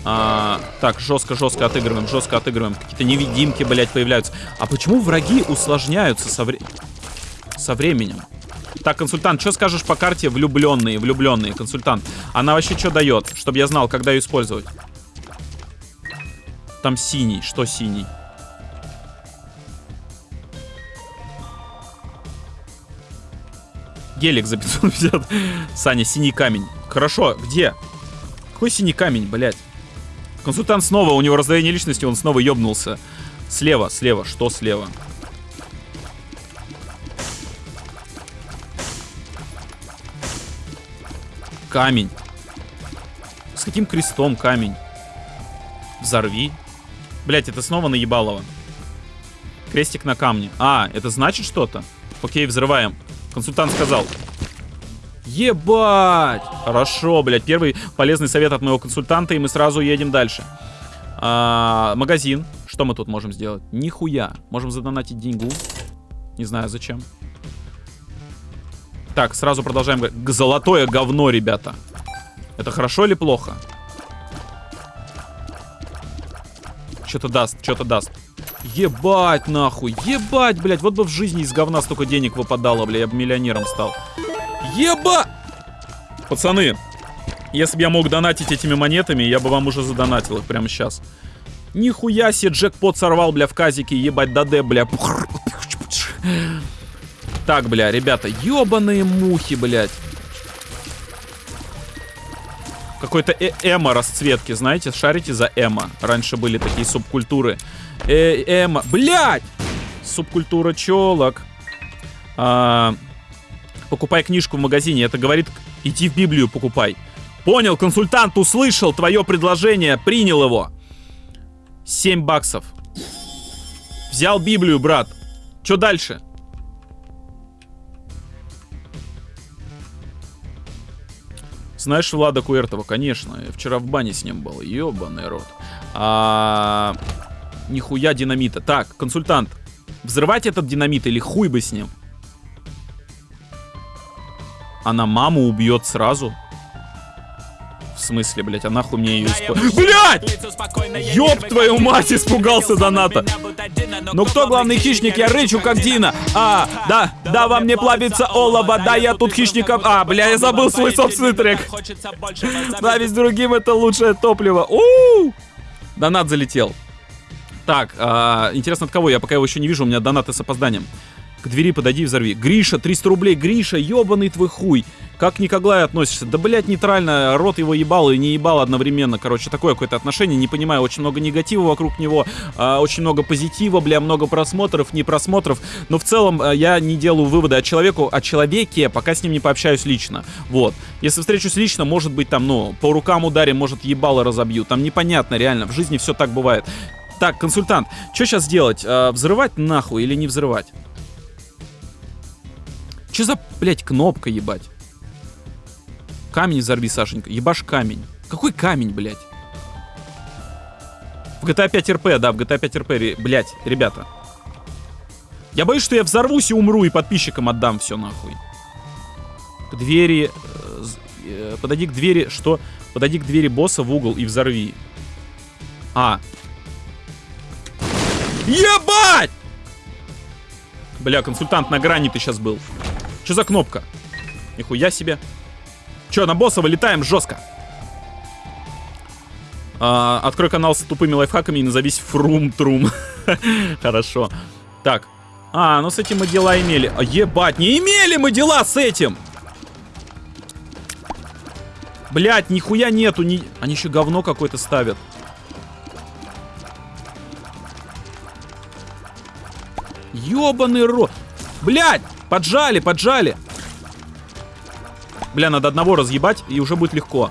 Speaker 1: А, так, жестко-жестко отыгрываем, жестко отыгрываем. Какие-то невидимки, блядь, появляются. А почему враги усложняются со, вре... со временем? Так, консультант, что скажешь по карте влюбленные, влюбленные, консультант? Она вообще что дает, чтобы я знал, когда ее использовать? Там синий, что синий? Гелик за 550. Саня, синий камень. Хорошо, где? Какой синий камень, блядь? Консультант снова, у него раздвоение личности, он снова ёбнулся. Слева, слева, что слева? Камень. С каким крестом камень? Взорви. Блять, это снова наебалово. Крестик на камне. А, это значит что-то? Окей, взрываем. Консультант сказал. Ебать! Хорошо, блядь. Первый полезный совет от моего консультанта, и мы сразу едем дальше. А, магазин. Что мы тут можем сделать? Нихуя. Можем задонатить деньгу. Не знаю зачем. Так, сразу продолжаем. Золотое говно, ребята. Это хорошо или плохо? Что-то даст, что-то даст. Ебать, нахуй. Ебать, блядь. Вот бы в жизни из говна столько денег выпадало, блядь. Я бы миллионером стал. Еба! Пацаны, если бы я мог донатить этими монетами, я бы вам уже задонатил их прямо сейчас. Нихуя себе джекпот сорвал, бля, в казике, ебать, даде, бля. Так, бля, ребята, ебаные мухи, блядь. Какой-то э эмо расцветки, знаете, шарите за эмо. Раньше были такие субкультуры. Э эмо, блядь! Субкультура челок. А покупай книжку в магазине. Это говорит, иди в Библию покупай. Понял, консультант услышал твое предложение, принял его. 7 баксов. Взял Библию, брат. Что дальше? Знаешь Влада Куэртова? Конечно. Я вчера в бане с ним был. Ёбаный рот. А... Нихуя динамита. Так, консультант. Взрывать этот динамит или хуй бы с ним? Она маму убьет сразу? В смысле, блядь, а нахуй мне ее использовать? Блядь! Ёб твою мать, испугался доната. Ну кто главный хищник? Я рычу, как Дина. А, да, да, вам не плавится олово. Да, я тут хищником... А, бля, я забыл свой собственный трек. Да, ведь другим это лучшее топливо. У, -у, -у! Донат залетел. Так, а, интересно от кого? Я пока его еще не вижу, у меня донаты с опозданием. К двери подойди и взорви. Гриша, 300 рублей. Гриша, ебаный твой хуй. Как ни к Аглае относишься? Да, блядь, нейтрально. Рот его ебал и не ебал одновременно. Короче, такое какое-то отношение. Не понимаю, очень много негатива вокруг него. А, очень много позитива, бля, много просмотров, не просмотров. Но в целом а, я не делаю выводы о человеку, о человеке, пока с ним не пообщаюсь лично. Вот. Если встречусь лично, может быть, там, ну, по рукам ударим, может, ебало разобью. Там непонятно, реально. В жизни все так бывает. Так, консультант, что сейчас делать? А, взрывать нахуй или не взрывать? Че за, блядь, кнопка, ебать? Камень взорви, Сашенька. Ебашь камень. Какой камень, блядь? В GTA 5 RP, да, в GTA 5 RP, блядь, ребята. Я боюсь, что я взорвусь и умру, и подписчикам отдам все нахуй. К двери... Э, э, подойди к двери... Что? Подойди к двери босса в угол и взорви. А. Ебать! Бля, консультант на грани ты сейчас был. Что за кнопка? Нихуя себе. Че, на босса вылетаем жестко. А, открой канал с тупыми лайфхаками и назовись Фрум-Трум. Хорошо. Так. А, ну с этим мы дела имели. А, ебать, не имели мы дела с этим! Блять, нихуя нету. Ни... Они еще говно какое-то ставят. Ёбаный рот. Блядь, поджали, поджали. Бля, надо одного разъебать, и уже будет легко.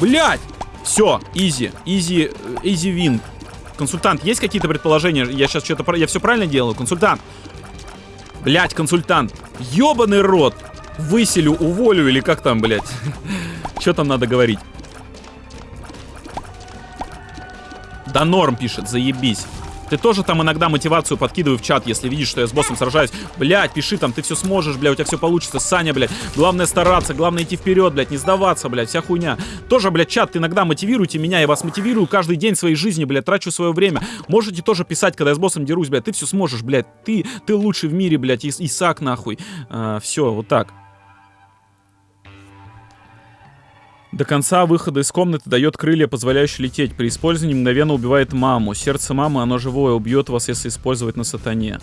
Speaker 1: Блядь! Все, easy, easy, easy win. Консультант, есть какие-то предположения? Я сейчас что-то... Я все правильно делаю? Консультант. Блять, консультант. Ёбаный рот. Выселю, уволю или как там, блядь? Что там надо говорить? Да норм пишет, заебись. Ты тоже там иногда мотивацию подкидывай в чат, если видишь, что я с боссом сражаюсь. Блять, пиши там, ты все сможешь, бля, у тебя все получится. Саня, блядь, главное стараться, главное идти вперед, блядь, не сдаваться, блядь, вся хуйня. Тоже, блядь, чат, ты иногда мотивируйте меня, я вас мотивирую каждый день своей жизни, блядь, трачу свое время. Можете тоже писать, когда я с боссом дерусь, блядь, ты все сможешь, блядь, ты, ты лучший в мире, блядь, Ис Исаак, нахуй. А, все, вот так. До конца выхода из комнаты дает крылья, позволяющие лететь. При использовании мгновенно убивает маму. Сердце мамы, оно живое, убьет вас, если использовать на сатане.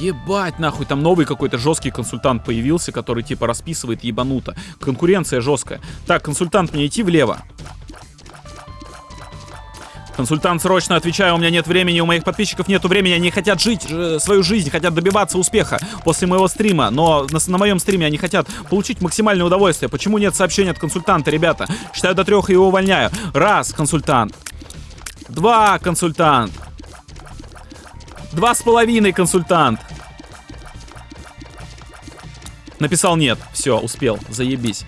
Speaker 1: Ебать, нахуй, там новый какой-то жесткий консультант появился, который типа расписывает ебануто. Конкуренция жесткая. Так, консультант, мне идти влево. Консультант, срочно отвечаю, у меня нет времени, у моих подписчиков нету времени, они хотят жить свою жизнь, хотят добиваться успеха после моего стрима, но на, на моем стриме они хотят получить максимальное удовольствие. Почему нет сообщения от консультанта, ребята? Считаю до трех и его увольняю. Раз, консультант. Два, консультант. Два с половиной, консультант. Написал нет. Все, успел. Заебись.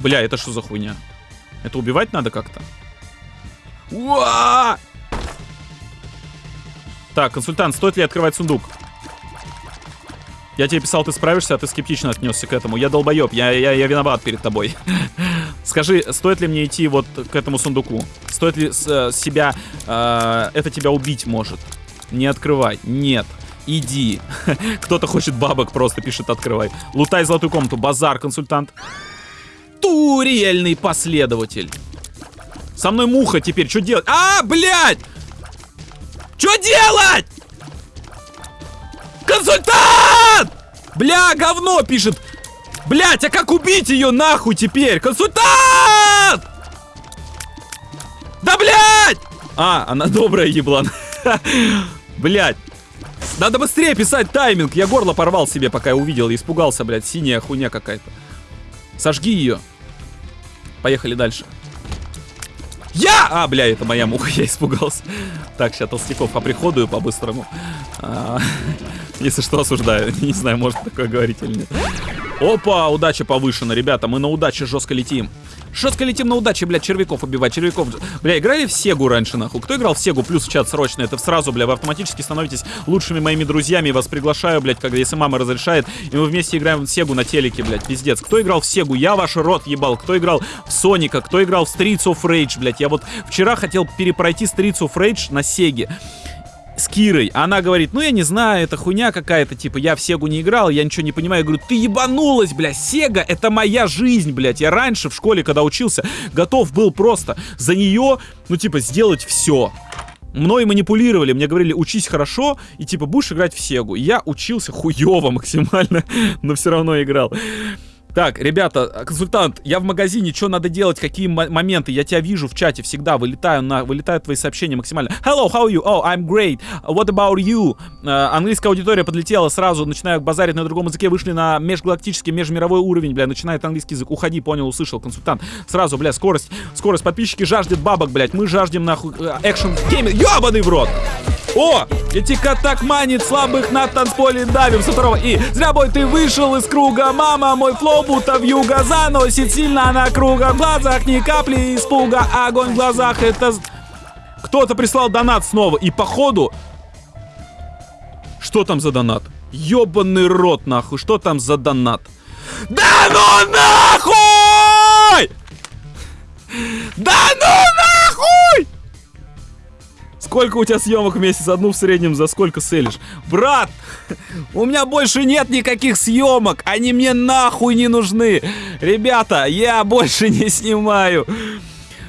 Speaker 1: Бля, это что за хуйня? Это убивать надо как-то? Уа! Так, консультант, стоит ли открывать сундук? Я тебе писал, ты справишься, а ты скептично отнесся к этому. Я долбоеб, я, я, я виноват перед тобой. Скажи, стоит ли мне идти вот к этому сундуку? Стоит ли э, себя... Э, это тебя убить может? Не открывай. Нет. Иди. Кто-то хочет бабок, просто пишет открывай. Лутай золотую комнату. Базар, консультант. Турельный последователь. Со мной муха теперь, что делать? А, блядь! Что делать? Консультант! Бля, говно пишет. Блять, а как убить ее нахуй теперь? Консультант! Да блять! А, она добрая еблан. Блять. Надо быстрее писать тайминг. Я горло порвал себе, пока я увидел. Испугался, блядь. Синяя хуйня какая-то. Сожги ее. Поехали дальше. Я! А, бля, это моя муха, я испугался. Так, сейчас толстяков оприходую по-быстрому. Если что, осуждаю. Не знаю, может такое говорить или нет. Опа, удача повышена, ребята, мы на удаче жестко летим. Жестко летим на удаче, блядь, червяков убивать, червяков. Бля, играли в Сегу раньше, нахуй? Кто играл в Сегу? Плюс в чат срочно. Это сразу, бля, вы автоматически становитесь лучшими моими друзьями. Вас приглашаю, блядь, когда если мама разрешает. И мы вместе играем в Сегу на телеке, блядь, пиздец. Кто играл в Сегу? Я ваш рот ебал. Кто играл в Соника? Кто играл в Streets of Rage, блядь? Я вот вчера хотел перепройти Streets of Rage на Сеге с Кирой. Она говорит, ну я не знаю, это хуйня какая-то, типа, я в Сегу не играл, я ничего не понимаю. Я говорю, ты ебанулась, бля, Сега это моя жизнь, блядь. Я раньше в школе, когда учился, готов был просто за нее, ну типа, сделать все. Мной манипулировали, мне говорили, учись хорошо, и типа будешь играть в Сегу. Я учился хуево максимально, но все равно играл. Так, ребята, консультант, я в магазине, что надо делать, какие моменты? Я тебя вижу в чате всегда, вылетаю на, вылетают твои сообщения максимально. Hello, how are you? Oh, I'm great. What about you? Э, английская аудитория подлетела сразу, начинаю базарить на другом языке, вышли на межгалактический, межмировой уровень, бля, начинает английский язык. Уходи, понял, услышал, консультант. Сразу, бля, скорость, скорость. Подписчики жаждет бабок, блядь, мы жаждем нахуй action gaming. Ёбаный в рот! О! Этика так манит слабых на танцполе давим со второго И зря бой ты вышел из круга Мама, мой flow будто в юга Заносит сильно на круга В глазах ни капли испуга Огонь в глазах это... Кто-то прислал донат снова И походу... Что там за донат? Ёбаный рот нахуй Что там за донат? Да ну нахуй! Да ну нахуй! Сколько у тебя съемок в месяц? Одну в среднем за сколько селишь? Брат, у меня больше нет никаких съемок. Они мне нахуй не нужны. Ребята, я больше не снимаю.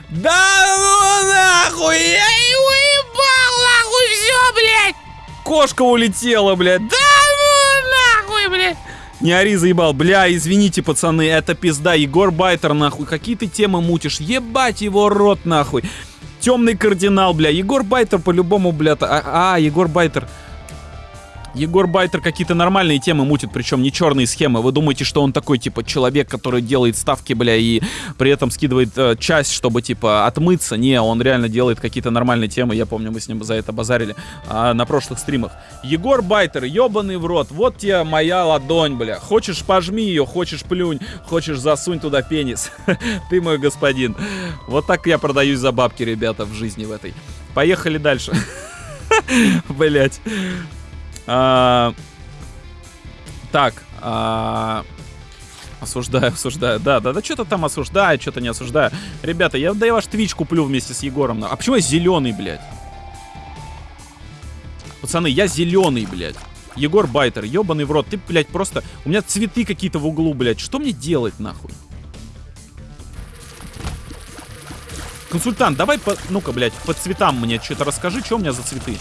Speaker 1: Да ну нахуй, я его ебал, нахуй все, блядь. Кошка улетела, блядь. Да ну нахуй, блядь. Не ори, заебал. Бля, извините, пацаны, это пизда. Егор Байтер, нахуй. Какие ты темы мутишь? Ебать его рот, нахуй. Темный кардинал, бля. Егор Байтер по-любому, бля. А, а, Егор Байтер. Егор Байтер какие-то нормальные темы мутит, причем не черные схемы. Вы думаете, что он такой, типа, человек, который делает ставки, бля, и при этом скидывает э, часть, чтобы, типа, отмыться? Не, он реально делает какие-то нормальные темы. Я помню, мы с ним за это базарили э, на прошлых стримах. Егор Байтер, ебаный в рот. Вот тебе моя ладонь, бля. Хочешь, пожми ее, хочешь, плюнь, хочешь, засунь туда пенис. Ты мой господин. Вот так я продаюсь за бабки, ребята, в жизни в этой. Поехали дальше. Блять. А, так. А, осуждаю, осуждаю. Да, да, да, что-то там осуждаю, что-то не осуждаю. Ребята, я, да я ваш твич куплю вместе с Егором. А почему я зеленый, блядь? Пацаны, я зеленый, блядь. Егор Байтер, ебаный в рот. Ты, блядь, просто... У меня цветы какие-то в углу, блядь. Что мне делать, нахуй? Консультант, давай, по... ну-ка, блядь, по цветам мне что-то расскажи, что у меня за цветы.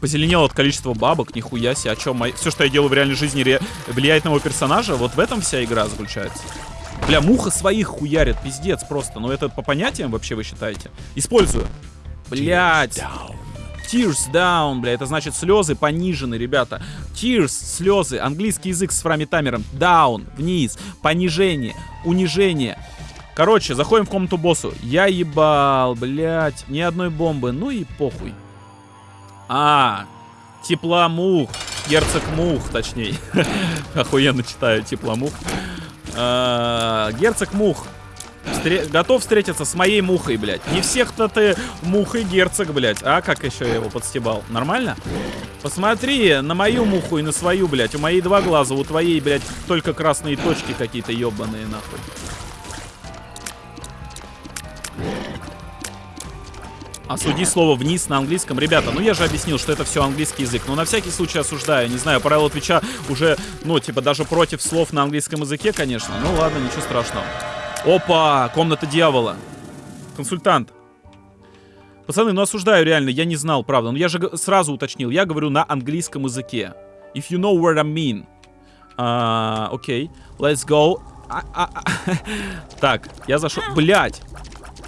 Speaker 1: Позеленел от количества бабок, нихуя себе, о чем все, что я делаю в реальной жизни, ре... влияет на моего персонажа, вот в этом вся игра заключается. Бля, муха своих хуярит, пиздец просто. Но это по понятиям вообще вы считаете? Использую. Блять. Tears down, бля, это значит слезы понижены, ребята. Tears, слезы, английский язык с фрами таймером. Down, вниз, понижение, унижение. Короче, заходим в комнату боссу. Я ебал, блядь, ни одной бомбы. Ну и похуй. А, тепломух. Герцог мух, точнее. Охуенно читаю тепломух. А, герцог мух. Встре готов встретиться с моей мухой, блядь. Не всех-то ты мухой герцог, блядь. А как еще я его подстебал? Нормально? Посмотри на мою муху и на свою, блядь. У моей два глаза, у твоей, блядь, только красные точки какие-то ебаные, нахуй. Осуди слово вниз на английском. Ребята, ну я же объяснил, что это все английский язык. Но на всякий случай осуждаю. Не знаю, правила Твича уже, ну, типа, даже против слов на английском языке, конечно. Ну ладно, ничего страшного. Опа! Комната дьявола. Консультант. Пацаны, ну осуждаю реально, я не знал, правда. Но я же сразу уточнил, я говорю на английском языке. If you know what I mean. Окей, uh, okay. let's go. А, а, а. так, я зашел. Блять!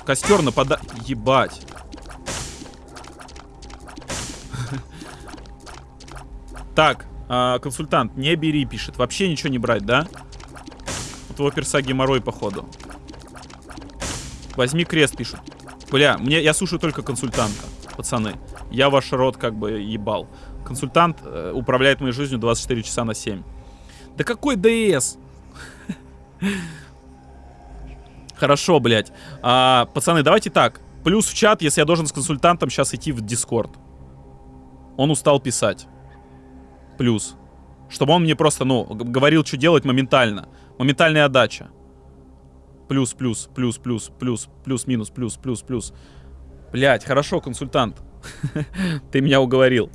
Speaker 1: Костер напада... Ебать. Так, э, консультант, не бери, пишет. Вообще ничего не брать, да? У твоего перса геморрой, походу. Возьми крест, пишут. Бля, мне, я слушаю только консультанта, пацаны. Я ваш рот как бы ебал. Консультант э, управляет моей жизнью 24 часа на 7. Да какой ДС? Хорошо, блядь. А, пацаны, давайте так. Плюс в чат, если я должен с консультантом сейчас идти в Дискорд. Он устал писать плюс. Чтобы он мне просто, ну, говорил, что делать моментально. Моментальная отдача. Плюс, плюс, плюс, плюс, плюс, плюс, минус, плюс, плюс, плюс. Блять, хорошо, консультант. ты меня уговорил.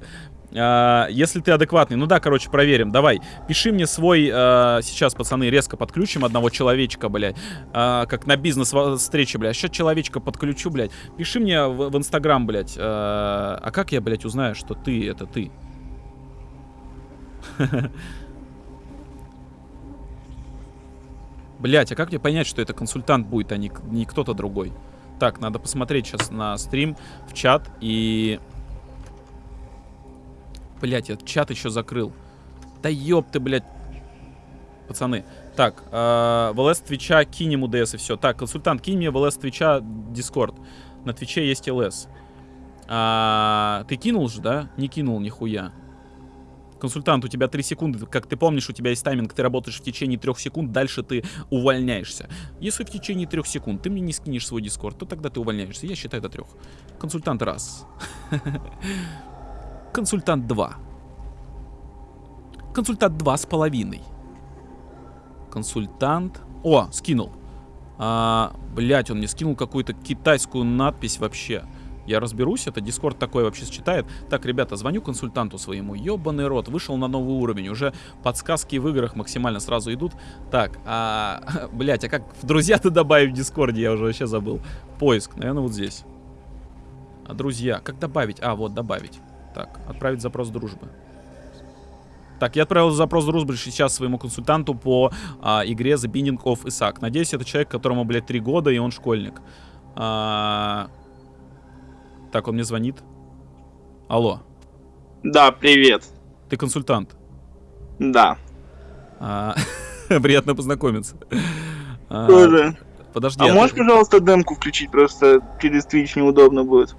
Speaker 1: А, если ты адекватный, ну да, короче, проверим. Давай, пиши мне свой, а, сейчас, пацаны, резко подключим одного человечка, блядь. А, как на бизнес-встрече, блядь. Сейчас человечка подключу, блядь. Пиши мне в, Инстаграм, блядь. А как я, блядь, узнаю, что ты, это ты? Блять, а как мне понять, что это консультант будет, а не, не кто-то другой? Так, надо посмотреть сейчас на стрим, в чат и... Блять, я чат еще закрыл. Да ёб ты, блядь. Пацаны. Так, э, в Твича кинем УДС и все. Так, консультант, кинь мне в ЛС Твича Дискорд. На Твиче есть ЛС. А, ты кинул же, да? Не кинул нихуя. Консультант, у тебя 3 секунды. Как ты помнишь, у тебя есть тайминг, ты работаешь в течение 3 секунд, дальше ты увольняешься. Если в течение 3 секунд ты мне не скинешь свой дискорд, то тогда ты увольняешься. Я считаю до 3. Консультант раз. Консультант 2. Консультант два с половиной. Консультант... О, скинул. А, блять, он мне скинул какую-то китайскую надпись вообще. Я разберусь, это Дискорд такой вообще считает. Так, ребята, звоню консультанту своему. Ёбаный рот, вышел на новый уровень. Уже подсказки в играх максимально сразу идут. Так, а... Блять, а как в друзья-то добавить в Дискорде? Я уже вообще забыл. Поиск, наверное, вот здесь. А друзья, как добавить? А, вот, добавить. Так, отправить запрос дружбы. Так, я отправил запрос Русбридж сейчас своему консультанту по а, игре The Binding of Isaac. Надеюсь, это человек, которому, блядь, три года, и он школьник. А... Так, он мне звонит. Алло,
Speaker 2: Да, привет.
Speaker 1: ты консультант.
Speaker 2: Да.
Speaker 1: А, Приятно познакомиться. А,
Speaker 2: Тоже.
Speaker 1: Подожди,
Speaker 2: А
Speaker 1: а,
Speaker 2: можешь,
Speaker 1: ты,
Speaker 2: пожалуйста, демку включить? Просто через Twitch неудобно будет.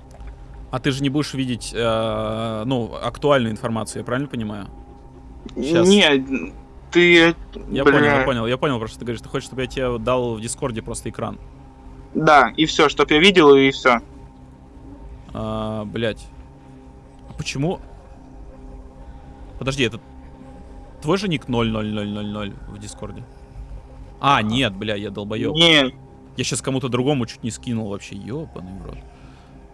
Speaker 1: а ты же не будешь видеть, э, ну, актуальную информацию, я правильно понимаю? Щас.
Speaker 2: Не, ты...
Speaker 1: Я
Speaker 2: бля.
Speaker 1: понял, я понял, я понял, про что ты говоришь. Ты хочешь, чтобы я тебе дал в Дискорде просто экран?
Speaker 2: Да, и все, чтоб я видел, и все.
Speaker 1: А, блять. А почему? Подожди, это твой же ник 00000 в Дискорде? А, нет, бля, я долбоёб.
Speaker 2: Не,
Speaker 1: Я сейчас кому-то другому чуть не скинул вообще, ёбаный в рот.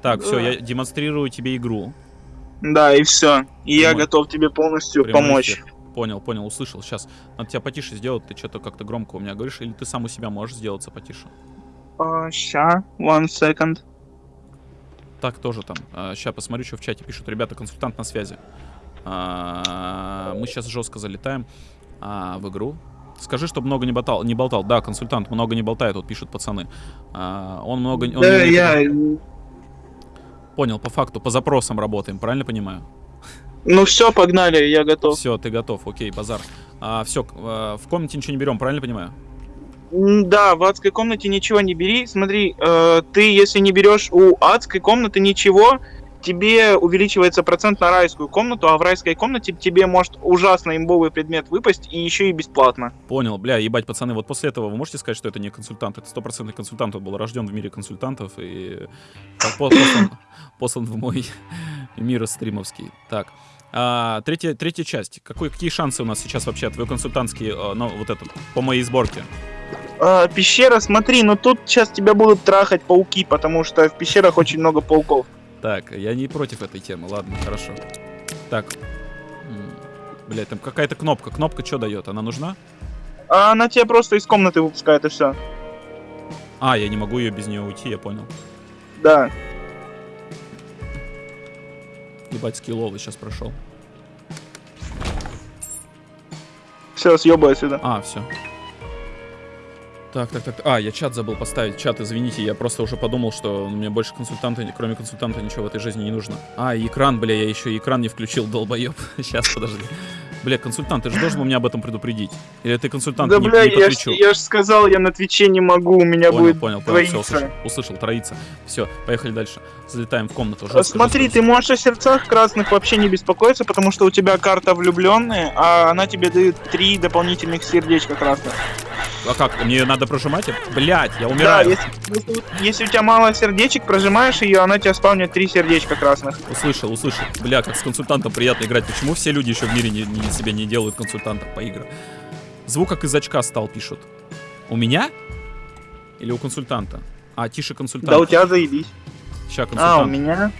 Speaker 1: Так, все,
Speaker 2: Да.
Speaker 1: я демонстрирую тебе игру.
Speaker 2: да, и все. И я
Speaker 1: Прямой-
Speaker 2: готов тебе полностью
Speaker 1: Прямой
Speaker 2: помочь.
Speaker 1: эфир. Понял, понял, услышал. Сейчас, надо тебя потише сделать, ты что-то как-то громко у меня говоришь, или ты сам у себя можешь сделаться потише?
Speaker 2: А, ща, one second.
Speaker 1: Так тоже там. сейчас посмотрю, что в чате пишут. Ребята, консультант на связи. А, мы сейчас жестко залетаем а, в игру. Скажи, чтобы много не болтал. Не болтал. Да, консультант много не болтает, вот пишут пацаны. А, он много... он
Speaker 2: Да,
Speaker 1: не-
Speaker 2: я...
Speaker 1: Понял, по факту, по запросам работаем, правильно понимаю?
Speaker 2: Ну все, погнали, я готов.
Speaker 1: Все, ты готов, окей, базар. все, в комнате ничего не берем, правильно понимаю?
Speaker 2: Да, в адской комнате ничего не бери. Смотри, э, ты, если не берешь у адской комнаты ничего, тебе увеличивается процент на райскую комнату, а в райской комнате тебе может ужасно имбовый предмет выпасть и еще и бесплатно.
Speaker 1: Понял, бля, ебать, пацаны, вот после этого вы можете сказать, что это не консультант? Это стопроцентный консультант, он был рожден в мире консультантов и по- по- послан, послан в мой мир стримовский. Так, а, третья, третья часть. Какой, какие шансы у нас сейчас вообще, твой консультантский, ну, вот этот, по моей сборке?
Speaker 2: Э, пещера, смотри, но тут сейчас тебя будут трахать пауки, потому что в пещерах очень много пауков.
Speaker 1: Так, я не против этой темы, ладно, хорошо. Так, блять, там какая-то кнопка. Кнопка что дает? Она нужна?
Speaker 2: А она тебя просто из комнаты выпускает и все.
Speaker 1: А, я не могу ее без нее уйти, я понял.
Speaker 2: Да.
Speaker 1: Ебать, скилловый сейчас прошел.
Speaker 2: Все, съебай отсюда.
Speaker 1: А, все. Так, так, так. А, я чат забыл поставить. Чат, извините, я просто уже подумал, что мне больше консультанта, кроме консультанта, ничего в этой жизни не нужно. А, экран, бля, я еще экран не включил, долбоеб. Сейчас, подожди. Бля, консультант, ты же должен был меня об этом предупредить. Или ты консультант
Speaker 2: да,
Speaker 1: не,
Speaker 2: бля,
Speaker 1: не по
Speaker 2: я, ж, я ж сказал, я на Твиче не могу, у меня
Speaker 1: Понял,
Speaker 2: будет
Speaker 1: понял, понял, все, услышал, услышал, троица. Все, поехали дальше. Залетаем в комнату. Жестко,
Speaker 2: Смотри,
Speaker 1: жестко.
Speaker 2: ты можешь о сердцах красных вообще не беспокоиться, потому что у тебя карта влюбленные, а она тебе дает три дополнительных сердечка красных.
Speaker 1: А как, мне надо прожимать? Блять, я
Speaker 2: Да,
Speaker 1: умираю.
Speaker 2: если, если- если у тебя мало сердечек, прожимаешь ее, она тебя спавнит три сердечка красных.
Speaker 1: Услышал, услышал. Бля, как с консультантом приятно играть. Почему все люди еще в мире не, не- себе не делают консультантов по играм? Звук как из очка стал, пишут. У меня? Или у консультанта? А, тише консультант.
Speaker 2: Да у тебя заебись. А,
Speaker 1: консультант.
Speaker 2: у меня?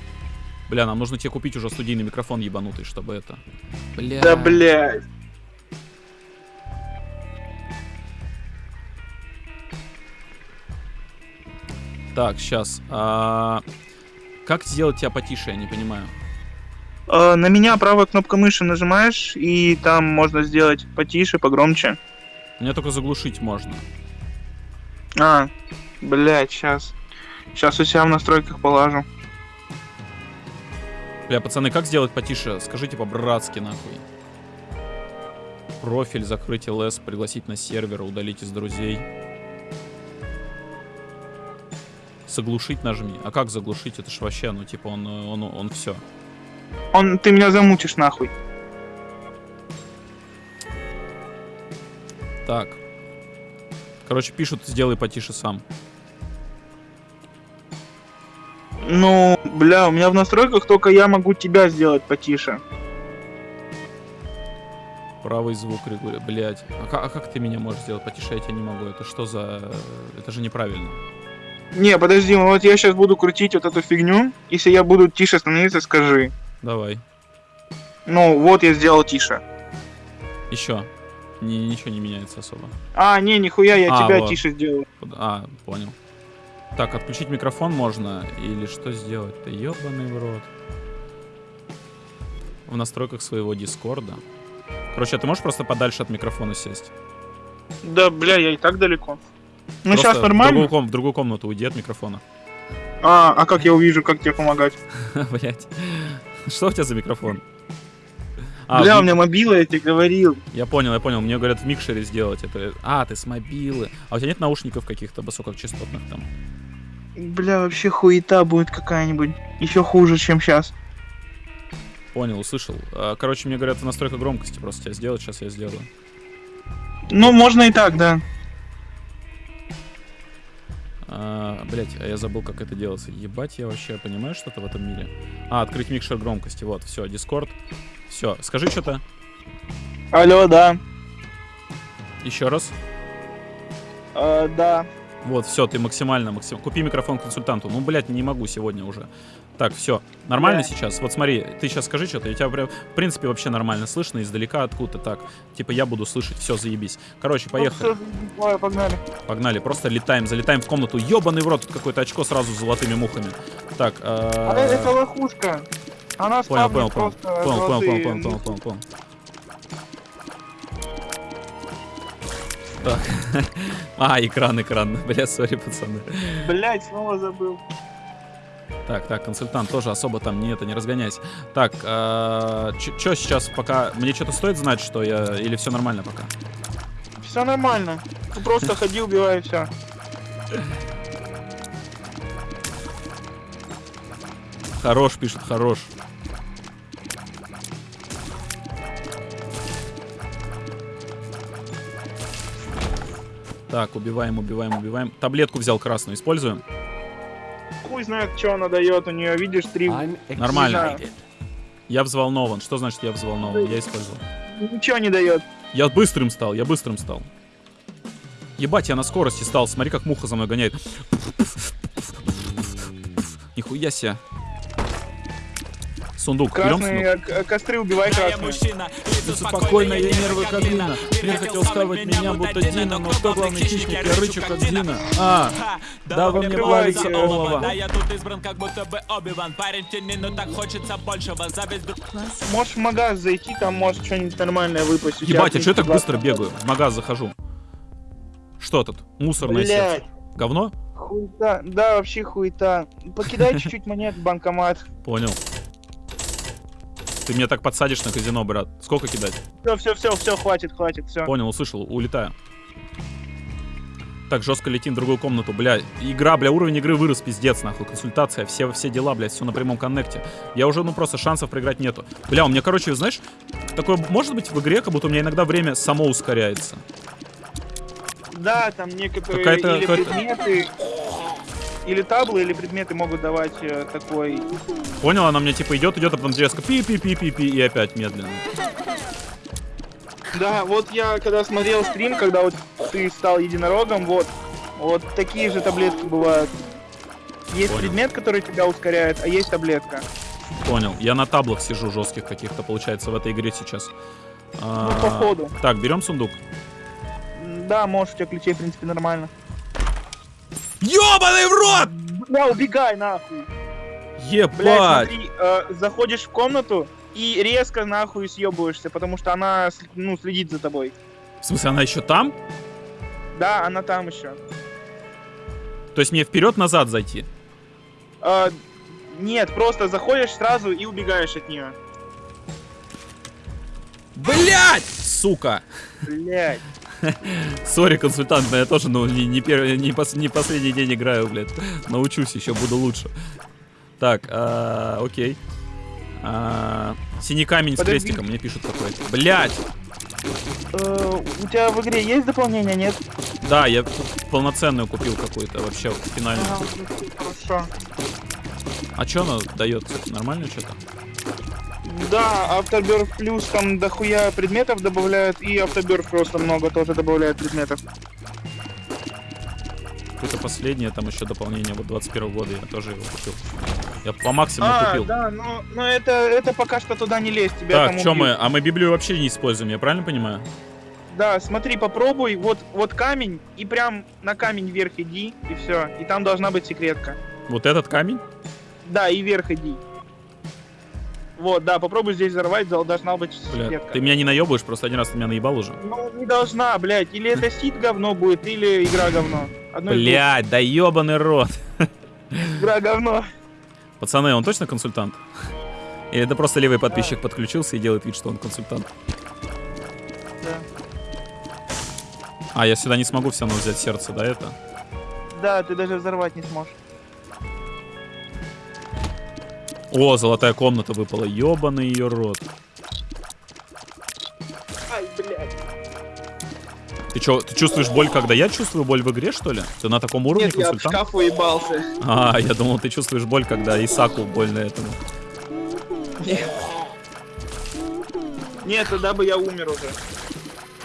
Speaker 1: Бля, нам нужно тебе купить уже студийный микрофон ебанутый, чтобы это... Бля.
Speaker 2: Да, блядь.
Speaker 1: Так, сейчас. Как сделать тебя потише, я не понимаю.
Speaker 2: А, на меня правая кнопка мыши нажимаешь, и там можно сделать потише, погромче.
Speaker 1: Мне только заглушить можно.
Speaker 2: А, блядь, сейчас. Сейчас у себя в настройках положу.
Speaker 1: Бля, пацаны, как сделать потише? Скажите по-братски, нахуй. Профиль, закрыть ЛС, пригласить на сервер, удалить из друзей. Заглушить нажми. А как заглушить? Это ж вообще, ну, типа, он, э, он, он все.
Speaker 2: Он, ты меня замутишь нахуй.
Speaker 1: Так. Короче, пишут, сделай потише сам.
Speaker 2: Ну, бля, у меня в настройках только я могу тебя сделать потише.
Speaker 1: Правый звук регулирует. Блять. А, а как ты меня можешь сделать потише? Я тебя не могу. Это что за... Это же неправильно.
Speaker 2: Не, подожди, вот я сейчас буду крутить вот эту фигню. Если я буду тише становиться, скажи.
Speaker 1: Давай.
Speaker 2: Ну, вот я сделал тише.
Speaker 1: Еще. Ни- ничего не меняется особо.
Speaker 2: А, не, нихуя, я
Speaker 1: А,
Speaker 2: тебя
Speaker 1: вот.
Speaker 2: тише сделал.
Speaker 1: А, понял. Так, отключить микрофон можно или что сделать-то? Ёбаный в рот. В настройках своего дискорда. Короче, а ты можешь просто подальше от микрофона сесть?
Speaker 2: Да, бля, я и так далеко. Ну,
Speaker 1: Просто
Speaker 2: сейчас
Speaker 1: В
Speaker 2: нормально.
Speaker 1: другую, ком- в другую комнату уйди от микрофона.
Speaker 2: А, а как я увижу, как тебе помогать?
Speaker 1: Блять. Что у тебя за микрофон? А,
Speaker 2: бля,
Speaker 1: в
Speaker 2: у меня мобила, я тебе говорил.
Speaker 1: Я понял, я понял. Мне говорят в микшере сделать это. А, ты с мобилы. А у тебя нет наушников каких-то высокочастотных там?
Speaker 2: Бля, вообще хуета будет какая-нибудь. Еще хуже, чем сейчас.
Speaker 1: Понял, услышал. А, Короче, мне говорят, настройка громкости просто тебя сделать. Сейчас я сделаю.
Speaker 2: Ну, можно и так, да.
Speaker 1: А, блять, а я забыл, как это делается. Ебать, я вообще понимаю что-то в этом мире. А, открыть микшер громкости. Вот, все, Discord. Все, скажи что-то.
Speaker 2: Алло, да.
Speaker 1: Еще раз.
Speaker 2: Э, да.
Speaker 1: Вот, все, ты максимально, максим... Купи микрофон консультанту. Ну, блядь, не могу сегодня уже. Так, все. Нормально
Speaker 2: Да.
Speaker 1: сейчас? Вот смотри, ты сейчас скажи что-то, я тебя прям, в принципе, вообще нормально слышно, издалека откуда-то так. Типа я буду слышать, все, заебись. Короче, поехали.
Speaker 2: Ну, всё, давай, погнали.
Speaker 1: Погнали, просто летаем, залетаем в комнату. Ёбаный в рот, тут какое-то очко сразу с золотыми мухами. Так,
Speaker 2: А
Speaker 1: э,
Speaker 2: это лохушка. Она
Speaker 1: понял, понял, понял, понял, понял,
Speaker 2: золотые
Speaker 1: понял, понял, понял, понял. Так. А, экран, экран. Бля, сори, пацаны.
Speaker 2: Блять, снова забыл.
Speaker 1: Так, так, консультант тоже особо там не это, не разгоняйся. Так, что сейчас пока... Мне что-то стоит знать, что я... Или все нормально пока?
Speaker 2: Все нормально. Ты просто ходи, убивай, все.
Speaker 1: Хорош, пишет, хорош. Так, убиваем, убиваем, убиваем. Таблетку взял красную, используем.
Speaker 2: Хуй знает, что она дает. У нее, видишь, три.
Speaker 1: Нормально. Я взволнован. Что значит я взволнован? Я использовал.
Speaker 2: Ничего не дает.
Speaker 1: Я быстрым стал, я быстрым стал. Ебать, я на скорости стал. Смотри, как муха за мной гоняет. Нихуя себе. Сундук. Берем сундук?
Speaker 2: Костры убивай красные.
Speaker 1: Спокойно, я нервы как глина. Мир хотел схавать меня, будто Дина, но кто главный хищник? Я рычу, как Дина. А, да, во мне плавится олово.
Speaker 3: Да, я тут избран, как будто бы Оби-Ван Парень тени, но так хочется большего Зависть друг
Speaker 2: Можешь в магаз зайти, там может что-нибудь нормальное выпасть.
Speaker 1: Ебать, а что я так
Speaker 2: в
Speaker 1: быстро бегаю? В магаз захожу. Что тут? Мусорное сердце. Говно?
Speaker 2: хуета. Да, вообще хуета. Покидай чуть-чуть монет в банкомат.
Speaker 1: Понял. Ты меня так подсадишь на казино, брат. Сколько кидать?
Speaker 2: Все, все, все, все, хватит, хватит, все.
Speaker 1: Понял, услышал, улетаю. Так, жестко летим в другую комнату, бля. Игра, бля, уровень игры вырос, пиздец, нахуй. Консультация, все, все дела, блядь, все на прямом коннекте. Я уже, ну, просто шансов проиграть нету. Бля, у меня, короче, знаешь, такое может быть в игре, как будто у меня иногда время само ускоряется.
Speaker 2: Да, там некоторые
Speaker 1: Какая-то-
Speaker 2: или
Speaker 1: какая-то-
Speaker 2: предметы, или таблы, или предметы могут давать э, такой...
Speaker 1: Понял, она мне типа идет, идет, а потом резко пи-пи-пи-пи-пи, и опять медленно.
Speaker 2: Да, вот я когда смотрел стрим, когда вот ты стал единорогом, вот, вот такие же таблетки бывают. Есть
Speaker 1: Понял.
Speaker 2: предмет, который тебя ускоряет, а есть таблетка.
Speaker 1: Понял. Я на таблах сижу жестких каких-то, получается, в этой игре сейчас. А,
Speaker 2: Ну, походу.
Speaker 1: Так, берем сундук.
Speaker 2: Да, можешь, у тебя ключей, в принципе, нормально.
Speaker 1: Ёбаный в рот!
Speaker 2: Бля, убегай нахуй.
Speaker 1: Ебать!
Speaker 2: смотри, э, заходишь в комнату и резко нахуй съебываешься, потому что она, ну, следит за тобой.
Speaker 1: В смысле, она еще там?
Speaker 2: Да, она там еще.
Speaker 1: То есть мне вперед-назад зайти?
Speaker 2: Э, нет, просто заходишь сразу и убегаешь от нее.
Speaker 1: Блять! Сука!
Speaker 2: Блять.
Speaker 1: Сори, консультант, но я тоже, ну, не, не, первый, не, пос- не последний день играю, блядь. Научусь, еще буду лучше. Так, а, окей. А, синий камень с
Speaker 2: Подожди.
Speaker 1: крестиком, мне пишут какой-то. Блять!
Speaker 2: Э, у тебя в игре есть дополнение, нет?
Speaker 1: Да, я полноценную купил какую-то вообще финальную.
Speaker 2: Ага, Хорошо.
Speaker 1: А что она дает, нормально что-то?
Speaker 2: Да, Автоберг плюс там дохуя предметов добавляют, и Автоберг просто много тоже добавляет предметов.
Speaker 1: Какое-то последнее там еще дополнение вот 21 года, я тоже его купил. Я по максимуму
Speaker 2: а,
Speaker 1: купил.
Speaker 2: да, но, но это, это пока что туда не лезь, тебя
Speaker 1: Так, что мы? А мы Библию вообще не используем, я правильно понимаю?
Speaker 2: Да, смотри, попробуй, вот, вот камень, и прям на камень вверх иди, и все. И там должна быть секретка.
Speaker 1: Вот этот камень?
Speaker 2: Да, и вверх иди. Вот, да, попробуй здесь взорвать, дол- должна быть
Speaker 1: Бля,
Speaker 2: сетка.
Speaker 1: ты меня не наебываешь, просто один раз ты меня наебал уже.
Speaker 2: Ну, не должна, блядь. Или это сит говно будет, или игра говно. Одно
Speaker 1: Блядь, да ебаный рот.
Speaker 2: Игра говно.
Speaker 1: Пацаны, он точно консультант? Или это просто левый подписчик подключился и делает вид, что он консультант?
Speaker 2: Да.
Speaker 1: А, я сюда не смогу все равно взять сердце, да, это?
Speaker 2: Да, ты даже взорвать не сможешь.
Speaker 1: О, золотая комната выпала. Ебаный ее рот.
Speaker 2: Ай, блядь.
Speaker 1: Ты чё, ты чувствуешь боль, когда я чувствую боль в игре, что ли? Ты на таком уровне
Speaker 2: Нет, я в
Speaker 1: консультант?
Speaker 2: шкаф уебался.
Speaker 1: А, я думал, ты чувствуешь боль, когда Исаку больно этому.
Speaker 2: Нет. Нет, тогда бы я умер уже.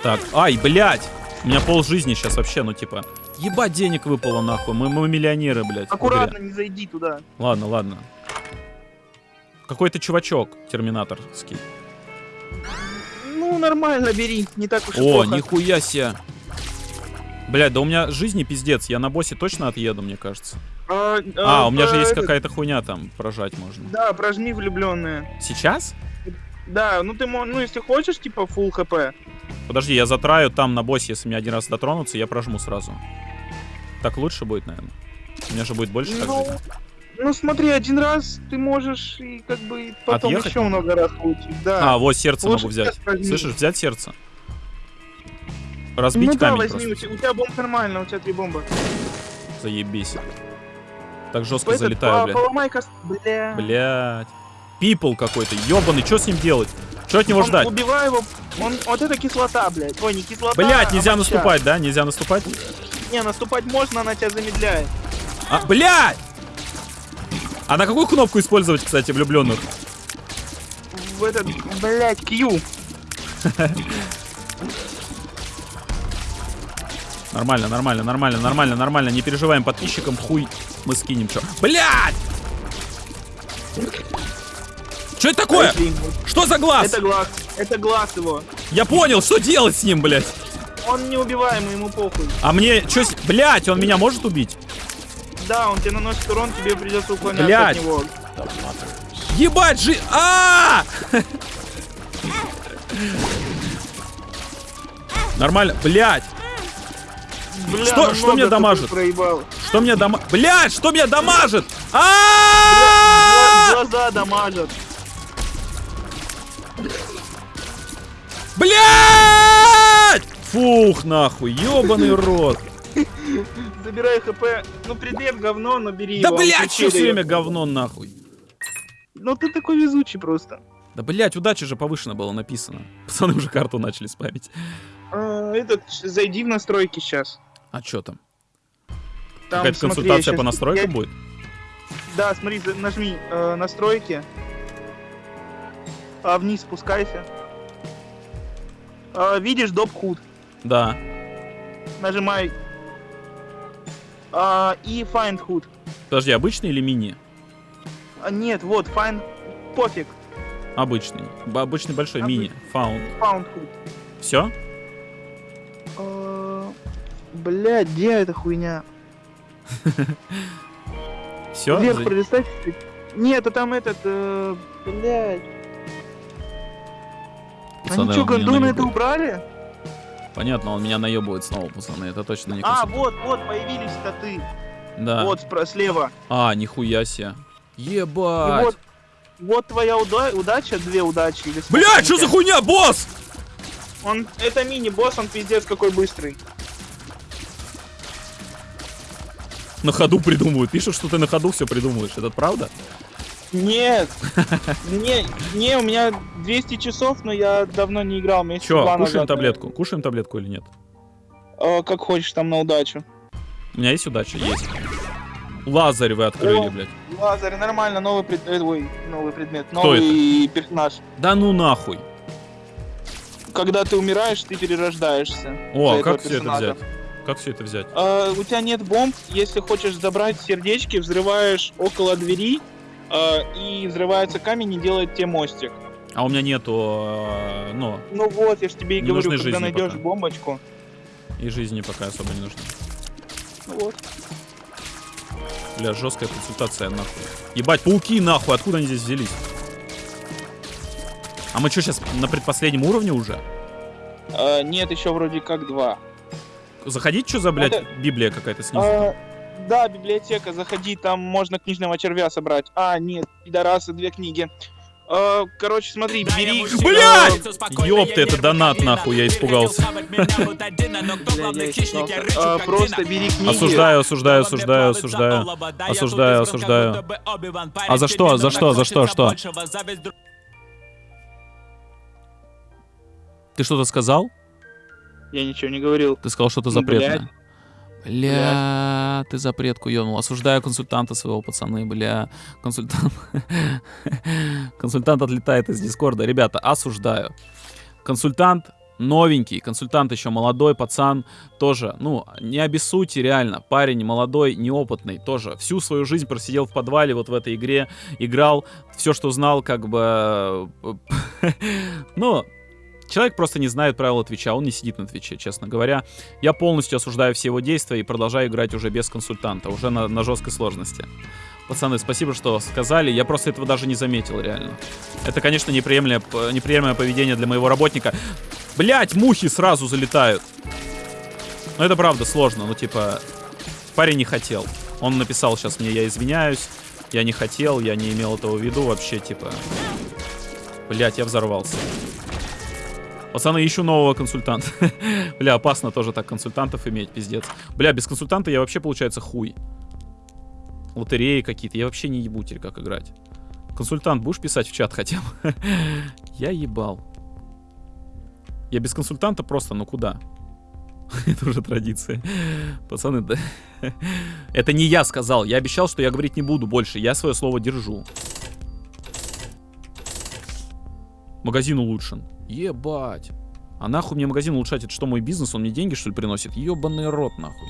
Speaker 1: Так, ай, блядь! У меня пол жизни сейчас вообще, ну типа... Ебать, денег выпало нахуй, мы, мы миллионеры, блядь.
Speaker 2: Аккуратно, не зайди туда.
Speaker 1: Ладно, ладно. Какой-то чувачок терминаторский.
Speaker 2: Ну, нормально, бери. Не так уж и
Speaker 1: О,
Speaker 2: плохо.
Speaker 1: нихуя себе. Блядь, да у меня жизни пиздец. Я на боссе точно отъеду, мне кажется.
Speaker 2: А,
Speaker 1: А, у меня же есть
Speaker 2: этот-
Speaker 1: какая-то хуйня там, прожать можно.
Speaker 2: Да, прожми влюбленные.
Speaker 1: Сейчас?
Speaker 2: Да, ну ты ну если хочешь, типа, full хп.
Speaker 1: Подожди, я затраю там на боссе, если мне один раз дотронуться, я прожму сразу. Так лучше будет, наверное. У меня же будет больше так
Speaker 2: Ну,
Speaker 1: жизни.
Speaker 2: Ну смотри, один раз ты можешь и как бы потом
Speaker 1: Отъехать
Speaker 2: еще много раз получить. Да.
Speaker 1: А, вот сердце
Speaker 2: Лучше
Speaker 1: могу взять.
Speaker 2: возьми.
Speaker 1: Слышишь, взять сердце. Разбить
Speaker 2: ну да,
Speaker 1: камень
Speaker 2: возьми, у
Speaker 1: просто.
Speaker 2: тебя, у тебя бомб нормально, у тебя три бомбы.
Speaker 1: Заебись. Так жестко
Speaker 2: Этот,
Speaker 1: залетаю, блядь.
Speaker 2: Поломай кос- Бля.
Speaker 1: Блядь. Пипл какой-то, ебаный, что с ним делать? Что от него
Speaker 2: Он-
Speaker 1: ждать?
Speaker 2: Убивай его. Он, вот это кислота, блядь. Ой, не кислота.
Speaker 1: Блядь,
Speaker 2: а
Speaker 1: нельзя
Speaker 2: моча.
Speaker 1: наступать, да? Нельзя наступать?
Speaker 2: Не, наступать можно, она тебя замедляет.
Speaker 1: А, блядь! А на какую кнопку использовать, кстати, влюбленных?
Speaker 2: В этот, блядь, Q.
Speaker 1: Нормально, нормально, нормально, нормально, нормально. Не переживаем подписчикам, хуй мы скинем, чё. Блядь! Что это такое? Что за глаз?
Speaker 2: Это глаз. Это глаз его.
Speaker 1: Я понял, что делать с ним, блядь.
Speaker 2: Он неубиваемый, ему похуй.
Speaker 1: А мне, с- блядь, он меня может убить?
Speaker 2: Да, он тебе наносит урон, тебе придется уклоняться
Speaker 1: Блядь.
Speaker 2: от него.
Speaker 1: Ебать, жи... а Нормально, блядь.
Speaker 2: Бля,
Speaker 1: Что-
Speaker 2: ну
Speaker 1: что мне дамажит? Что меня дома... Блядь, что меня дамажит? а
Speaker 2: Глаза дамажат.
Speaker 1: Блядь! Фух, нахуй, ебаный рот.
Speaker 2: Забирай хп. Ну, предмет говно, но бери
Speaker 1: Да,
Speaker 2: его.
Speaker 1: блядь,
Speaker 2: Ключи
Speaker 1: что все время говно, нахуй.
Speaker 2: Ну, ты такой везучий просто.
Speaker 1: Да, блядь, удача же повышена было написано. Пацаны уже карту начали спамить.
Speaker 2: А, этот, зайди в настройки сейчас.
Speaker 1: А что там?
Speaker 2: Там,
Speaker 1: Какая-то консультация по настройкам
Speaker 2: я-
Speaker 1: будет?
Speaker 2: Да, смотри, нажми э, настройки. А вниз спускайся. А, видишь доп худ.
Speaker 1: Да.
Speaker 2: Нажимай. А, и find hood.
Speaker 1: Подожди, обычный или мини?
Speaker 2: А, нет, вот, find... Пофиг.
Speaker 1: Обычный. Б- Обычный большой,
Speaker 2: Обычный.
Speaker 1: мини. Фаунд.
Speaker 2: Found hood.
Speaker 1: Все?
Speaker 2: А, Блядь, где эта хуйня?
Speaker 1: Все?
Speaker 2: Вверх пролистай чуть-чуть. Нет, а там этот... Э, блядь. Они что, гондоны это убрали?
Speaker 1: Понятно, он меня наебывает снова, пацаны. Это точно не
Speaker 2: А, вот, вот, появились коты.
Speaker 1: Да.
Speaker 2: Вот, спро- слева.
Speaker 1: А, нихуя себе.
Speaker 2: И
Speaker 1: Ебать.
Speaker 2: вот, вот твоя уда- удача, две удачи. Или там
Speaker 1: что за хуйня, босс?
Speaker 2: Он, это мини-босс, он пиздец какой быстрый.
Speaker 1: На ходу придумывают. Пишут, что ты на ходу все придумываешь. Это правда?
Speaker 2: Нет, не, не, у меня 200 часов, но я давно не играл.
Speaker 1: Че, кушаем таблетку? Кушаем таблетку или нет?
Speaker 2: Э, как хочешь, там на удачу.
Speaker 1: У меня есть удача? Есть. Лазарь вы открыли,
Speaker 2: О.
Speaker 1: блядь.
Speaker 2: Лазарь, нормально, новый, пред... э, ой, новый предмет, новый персонаж.
Speaker 1: Да ну нахуй.
Speaker 2: Когда ты умираешь, ты перерождаешься.
Speaker 1: О, а как все это взять? Как все это взять?
Speaker 2: А, у тебя нет бомб, если хочешь забрать сердечки, взрываешь около двери, и взрывается камень и делает тебе мостик.
Speaker 1: А у меня нету, э, ну,
Speaker 2: Ну вот, я же тебе и говорю,
Speaker 1: нужны
Speaker 2: когда найдешь
Speaker 1: пока.
Speaker 2: бомбочку.
Speaker 1: и жизни пока особо не нужно.
Speaker 2: Ну вот.
Speaker 1: Бля, жесткая консультация, нахуй. Ебать, пауки, нахуй, откуда они здесь взялись? А мы что, сейчас на предпоследнем уровне уже?
Speaker 2: А, нет, еще вроде как два.
Speaker 1: Заходить, что за, блядь,
Speaker 2: Это-
Speaker 1: Библия какая-то снизу?
Speaker 2: А, да, библиотека, заходи, там можно книжного червя собрать. А, нет, пидорасы, две книги. А, короче, смотри, бери...
Speaker 1: Блядь!
Speaker 3: Ёпта,
Speaker 1: это донат, нахуй, я испугался.
Speaker 2: Испугался. А, просто бери книги.
Speaker 1: Осуждаю, осуждаю, осуждаю, осуждаю. Осуждаю, осуждаю. А за что, за что, за что, что? Ты что-то сказал?
Speaker 2: Я ничего не говорил.
Speaker 1: Ты сказал что-то запретное. Бля, ты запретку ёнул. Осуждаю консультанта своего, пацаны, бля. Консультант... Консультант отлетает из Дискорда. Ребята, осуждаю. Консультант новенький, консультант еще молодой, пацан, тоже, ну, не обессудьте, реально, парень молодой, неопытный, тоже, всю свою жизнь просидел в подвале вот в этой игре, играл, все, что знал, как бы, ну, человек просто не знает правила Твича, он не сидит на Твиче, честно говоря. Я полностью осуждаю все его действия и продолжаю играть уже без консультанта, уже на, на жесткой сложности. Пацаны, спасибо, что сказали. Я просто этого даже не заметил, реально. Это, конечно, неприемлемое, неприемлемое поведение для моего работника. Блять, мухи сразу залетают. Ну, это правда сложно. Ну, типа, парень не хотел. Он написал сейчас мне, я извиняюсь. Я не хотел, я не имел этого в виду вообще, типа. Блять, я взорвался. Пацаны, ищу нового консультанта. Бля, опасно тоже так консультантов иметь, пиздец. Бля, без консультанта я вообще, получается, хуй. Лотереи какие-то. Я вообще не ебу теперь, как играть. Консультант, будешь писать в чат хотя бы? Я ебал. Я без консультанта просто, ну куда? Это уже традиция. Пацаны, да. Это не я сказал. Я обещал, что я говорить не буду больше. Я свое слово держу. Магазин улучшен. Ебать. А нахуй мне магазин улучшать? Это что, мой бизнес? Он мне деньги, что ли, приносит? Ебаный рот, нахуй.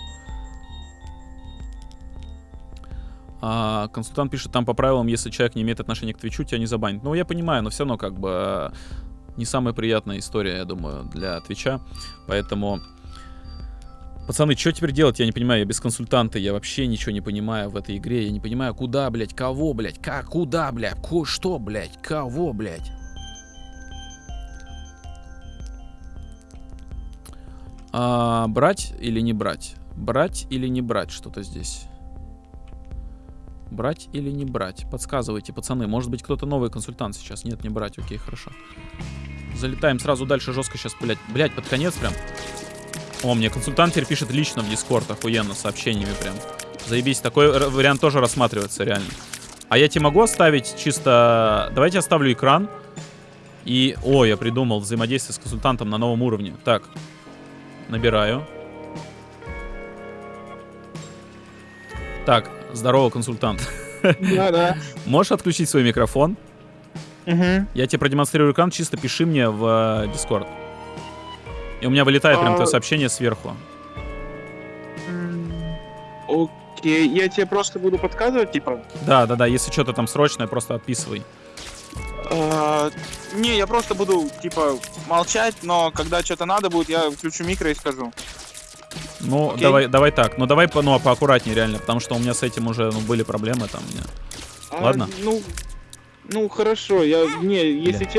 Speaker 1: А, консультант пишет, там по правилам, если человек не имеет отношения к Твичу, тебя не забанят. Ну, я понимаю, но все равно как бы э, не самая приятная история, я думаю, для Твича. Поэтому... Пацаны, что теперь делать? Я не понимаю, я без консультанта, я вообще ничего не понимаю в этой игре. Я не понимаю, куда, блядь, кого, блядь, как, куда, блядь, ко, что, блядь, кого, блядь. А, брать или не брать? Брать или не брать что-то здесь? Брать или не брать? Подсказывайте, пацаны. Может быть, кто-то новый консультант сейчас. Нет, не брать. Окей, хорошо. Залетаем сразу дальше жестко сейчас, блядь. Блядь, под конец прям. О, мне консультант теперь пишет лично в Дискорд, охуенно, сообщениями прям. Заебись, такой вариант тоже рассматривается, реально. А я тебе могу оставить чисто... Давайте оставлю экран. И... О, я придумал взаимодействие с консультантом на новом уровне. Так, набираю. Так, здорово, консультант.
Speaker 2: Да, да.
Speaker 1: Можешь отключить свой микрофон?
Speaker 2: Мгм.
Speaker 1: Я тебе продемонстрирую экран, чисто пиши мне в э, Discord. И у меня вылетает прям
Speaker 2: А-
Speaker 1: твое сообщение сверху.
Speaker 2: Окей, я тебе просто буду подсказывать, типа.
Speaker 1: Да, да, да, если что-то там срочное, просто отписывай.
Speaker 2: А, не, я просто буду, типа, молчать, но когда что-то надо будет, я включу микро и скажу.
Speaker 1: Ну,
Speaker 2: Окей.
Speaker 1: давай, давай так. Ну, давай по, ну, поаккуратнее, реально, потому что у меня с этим уже ну, были проблемы там у меня.
Speaker 2: А,
Speaker 1: Ладно.
Speaker 2: Ну, ну хорошо, я не, если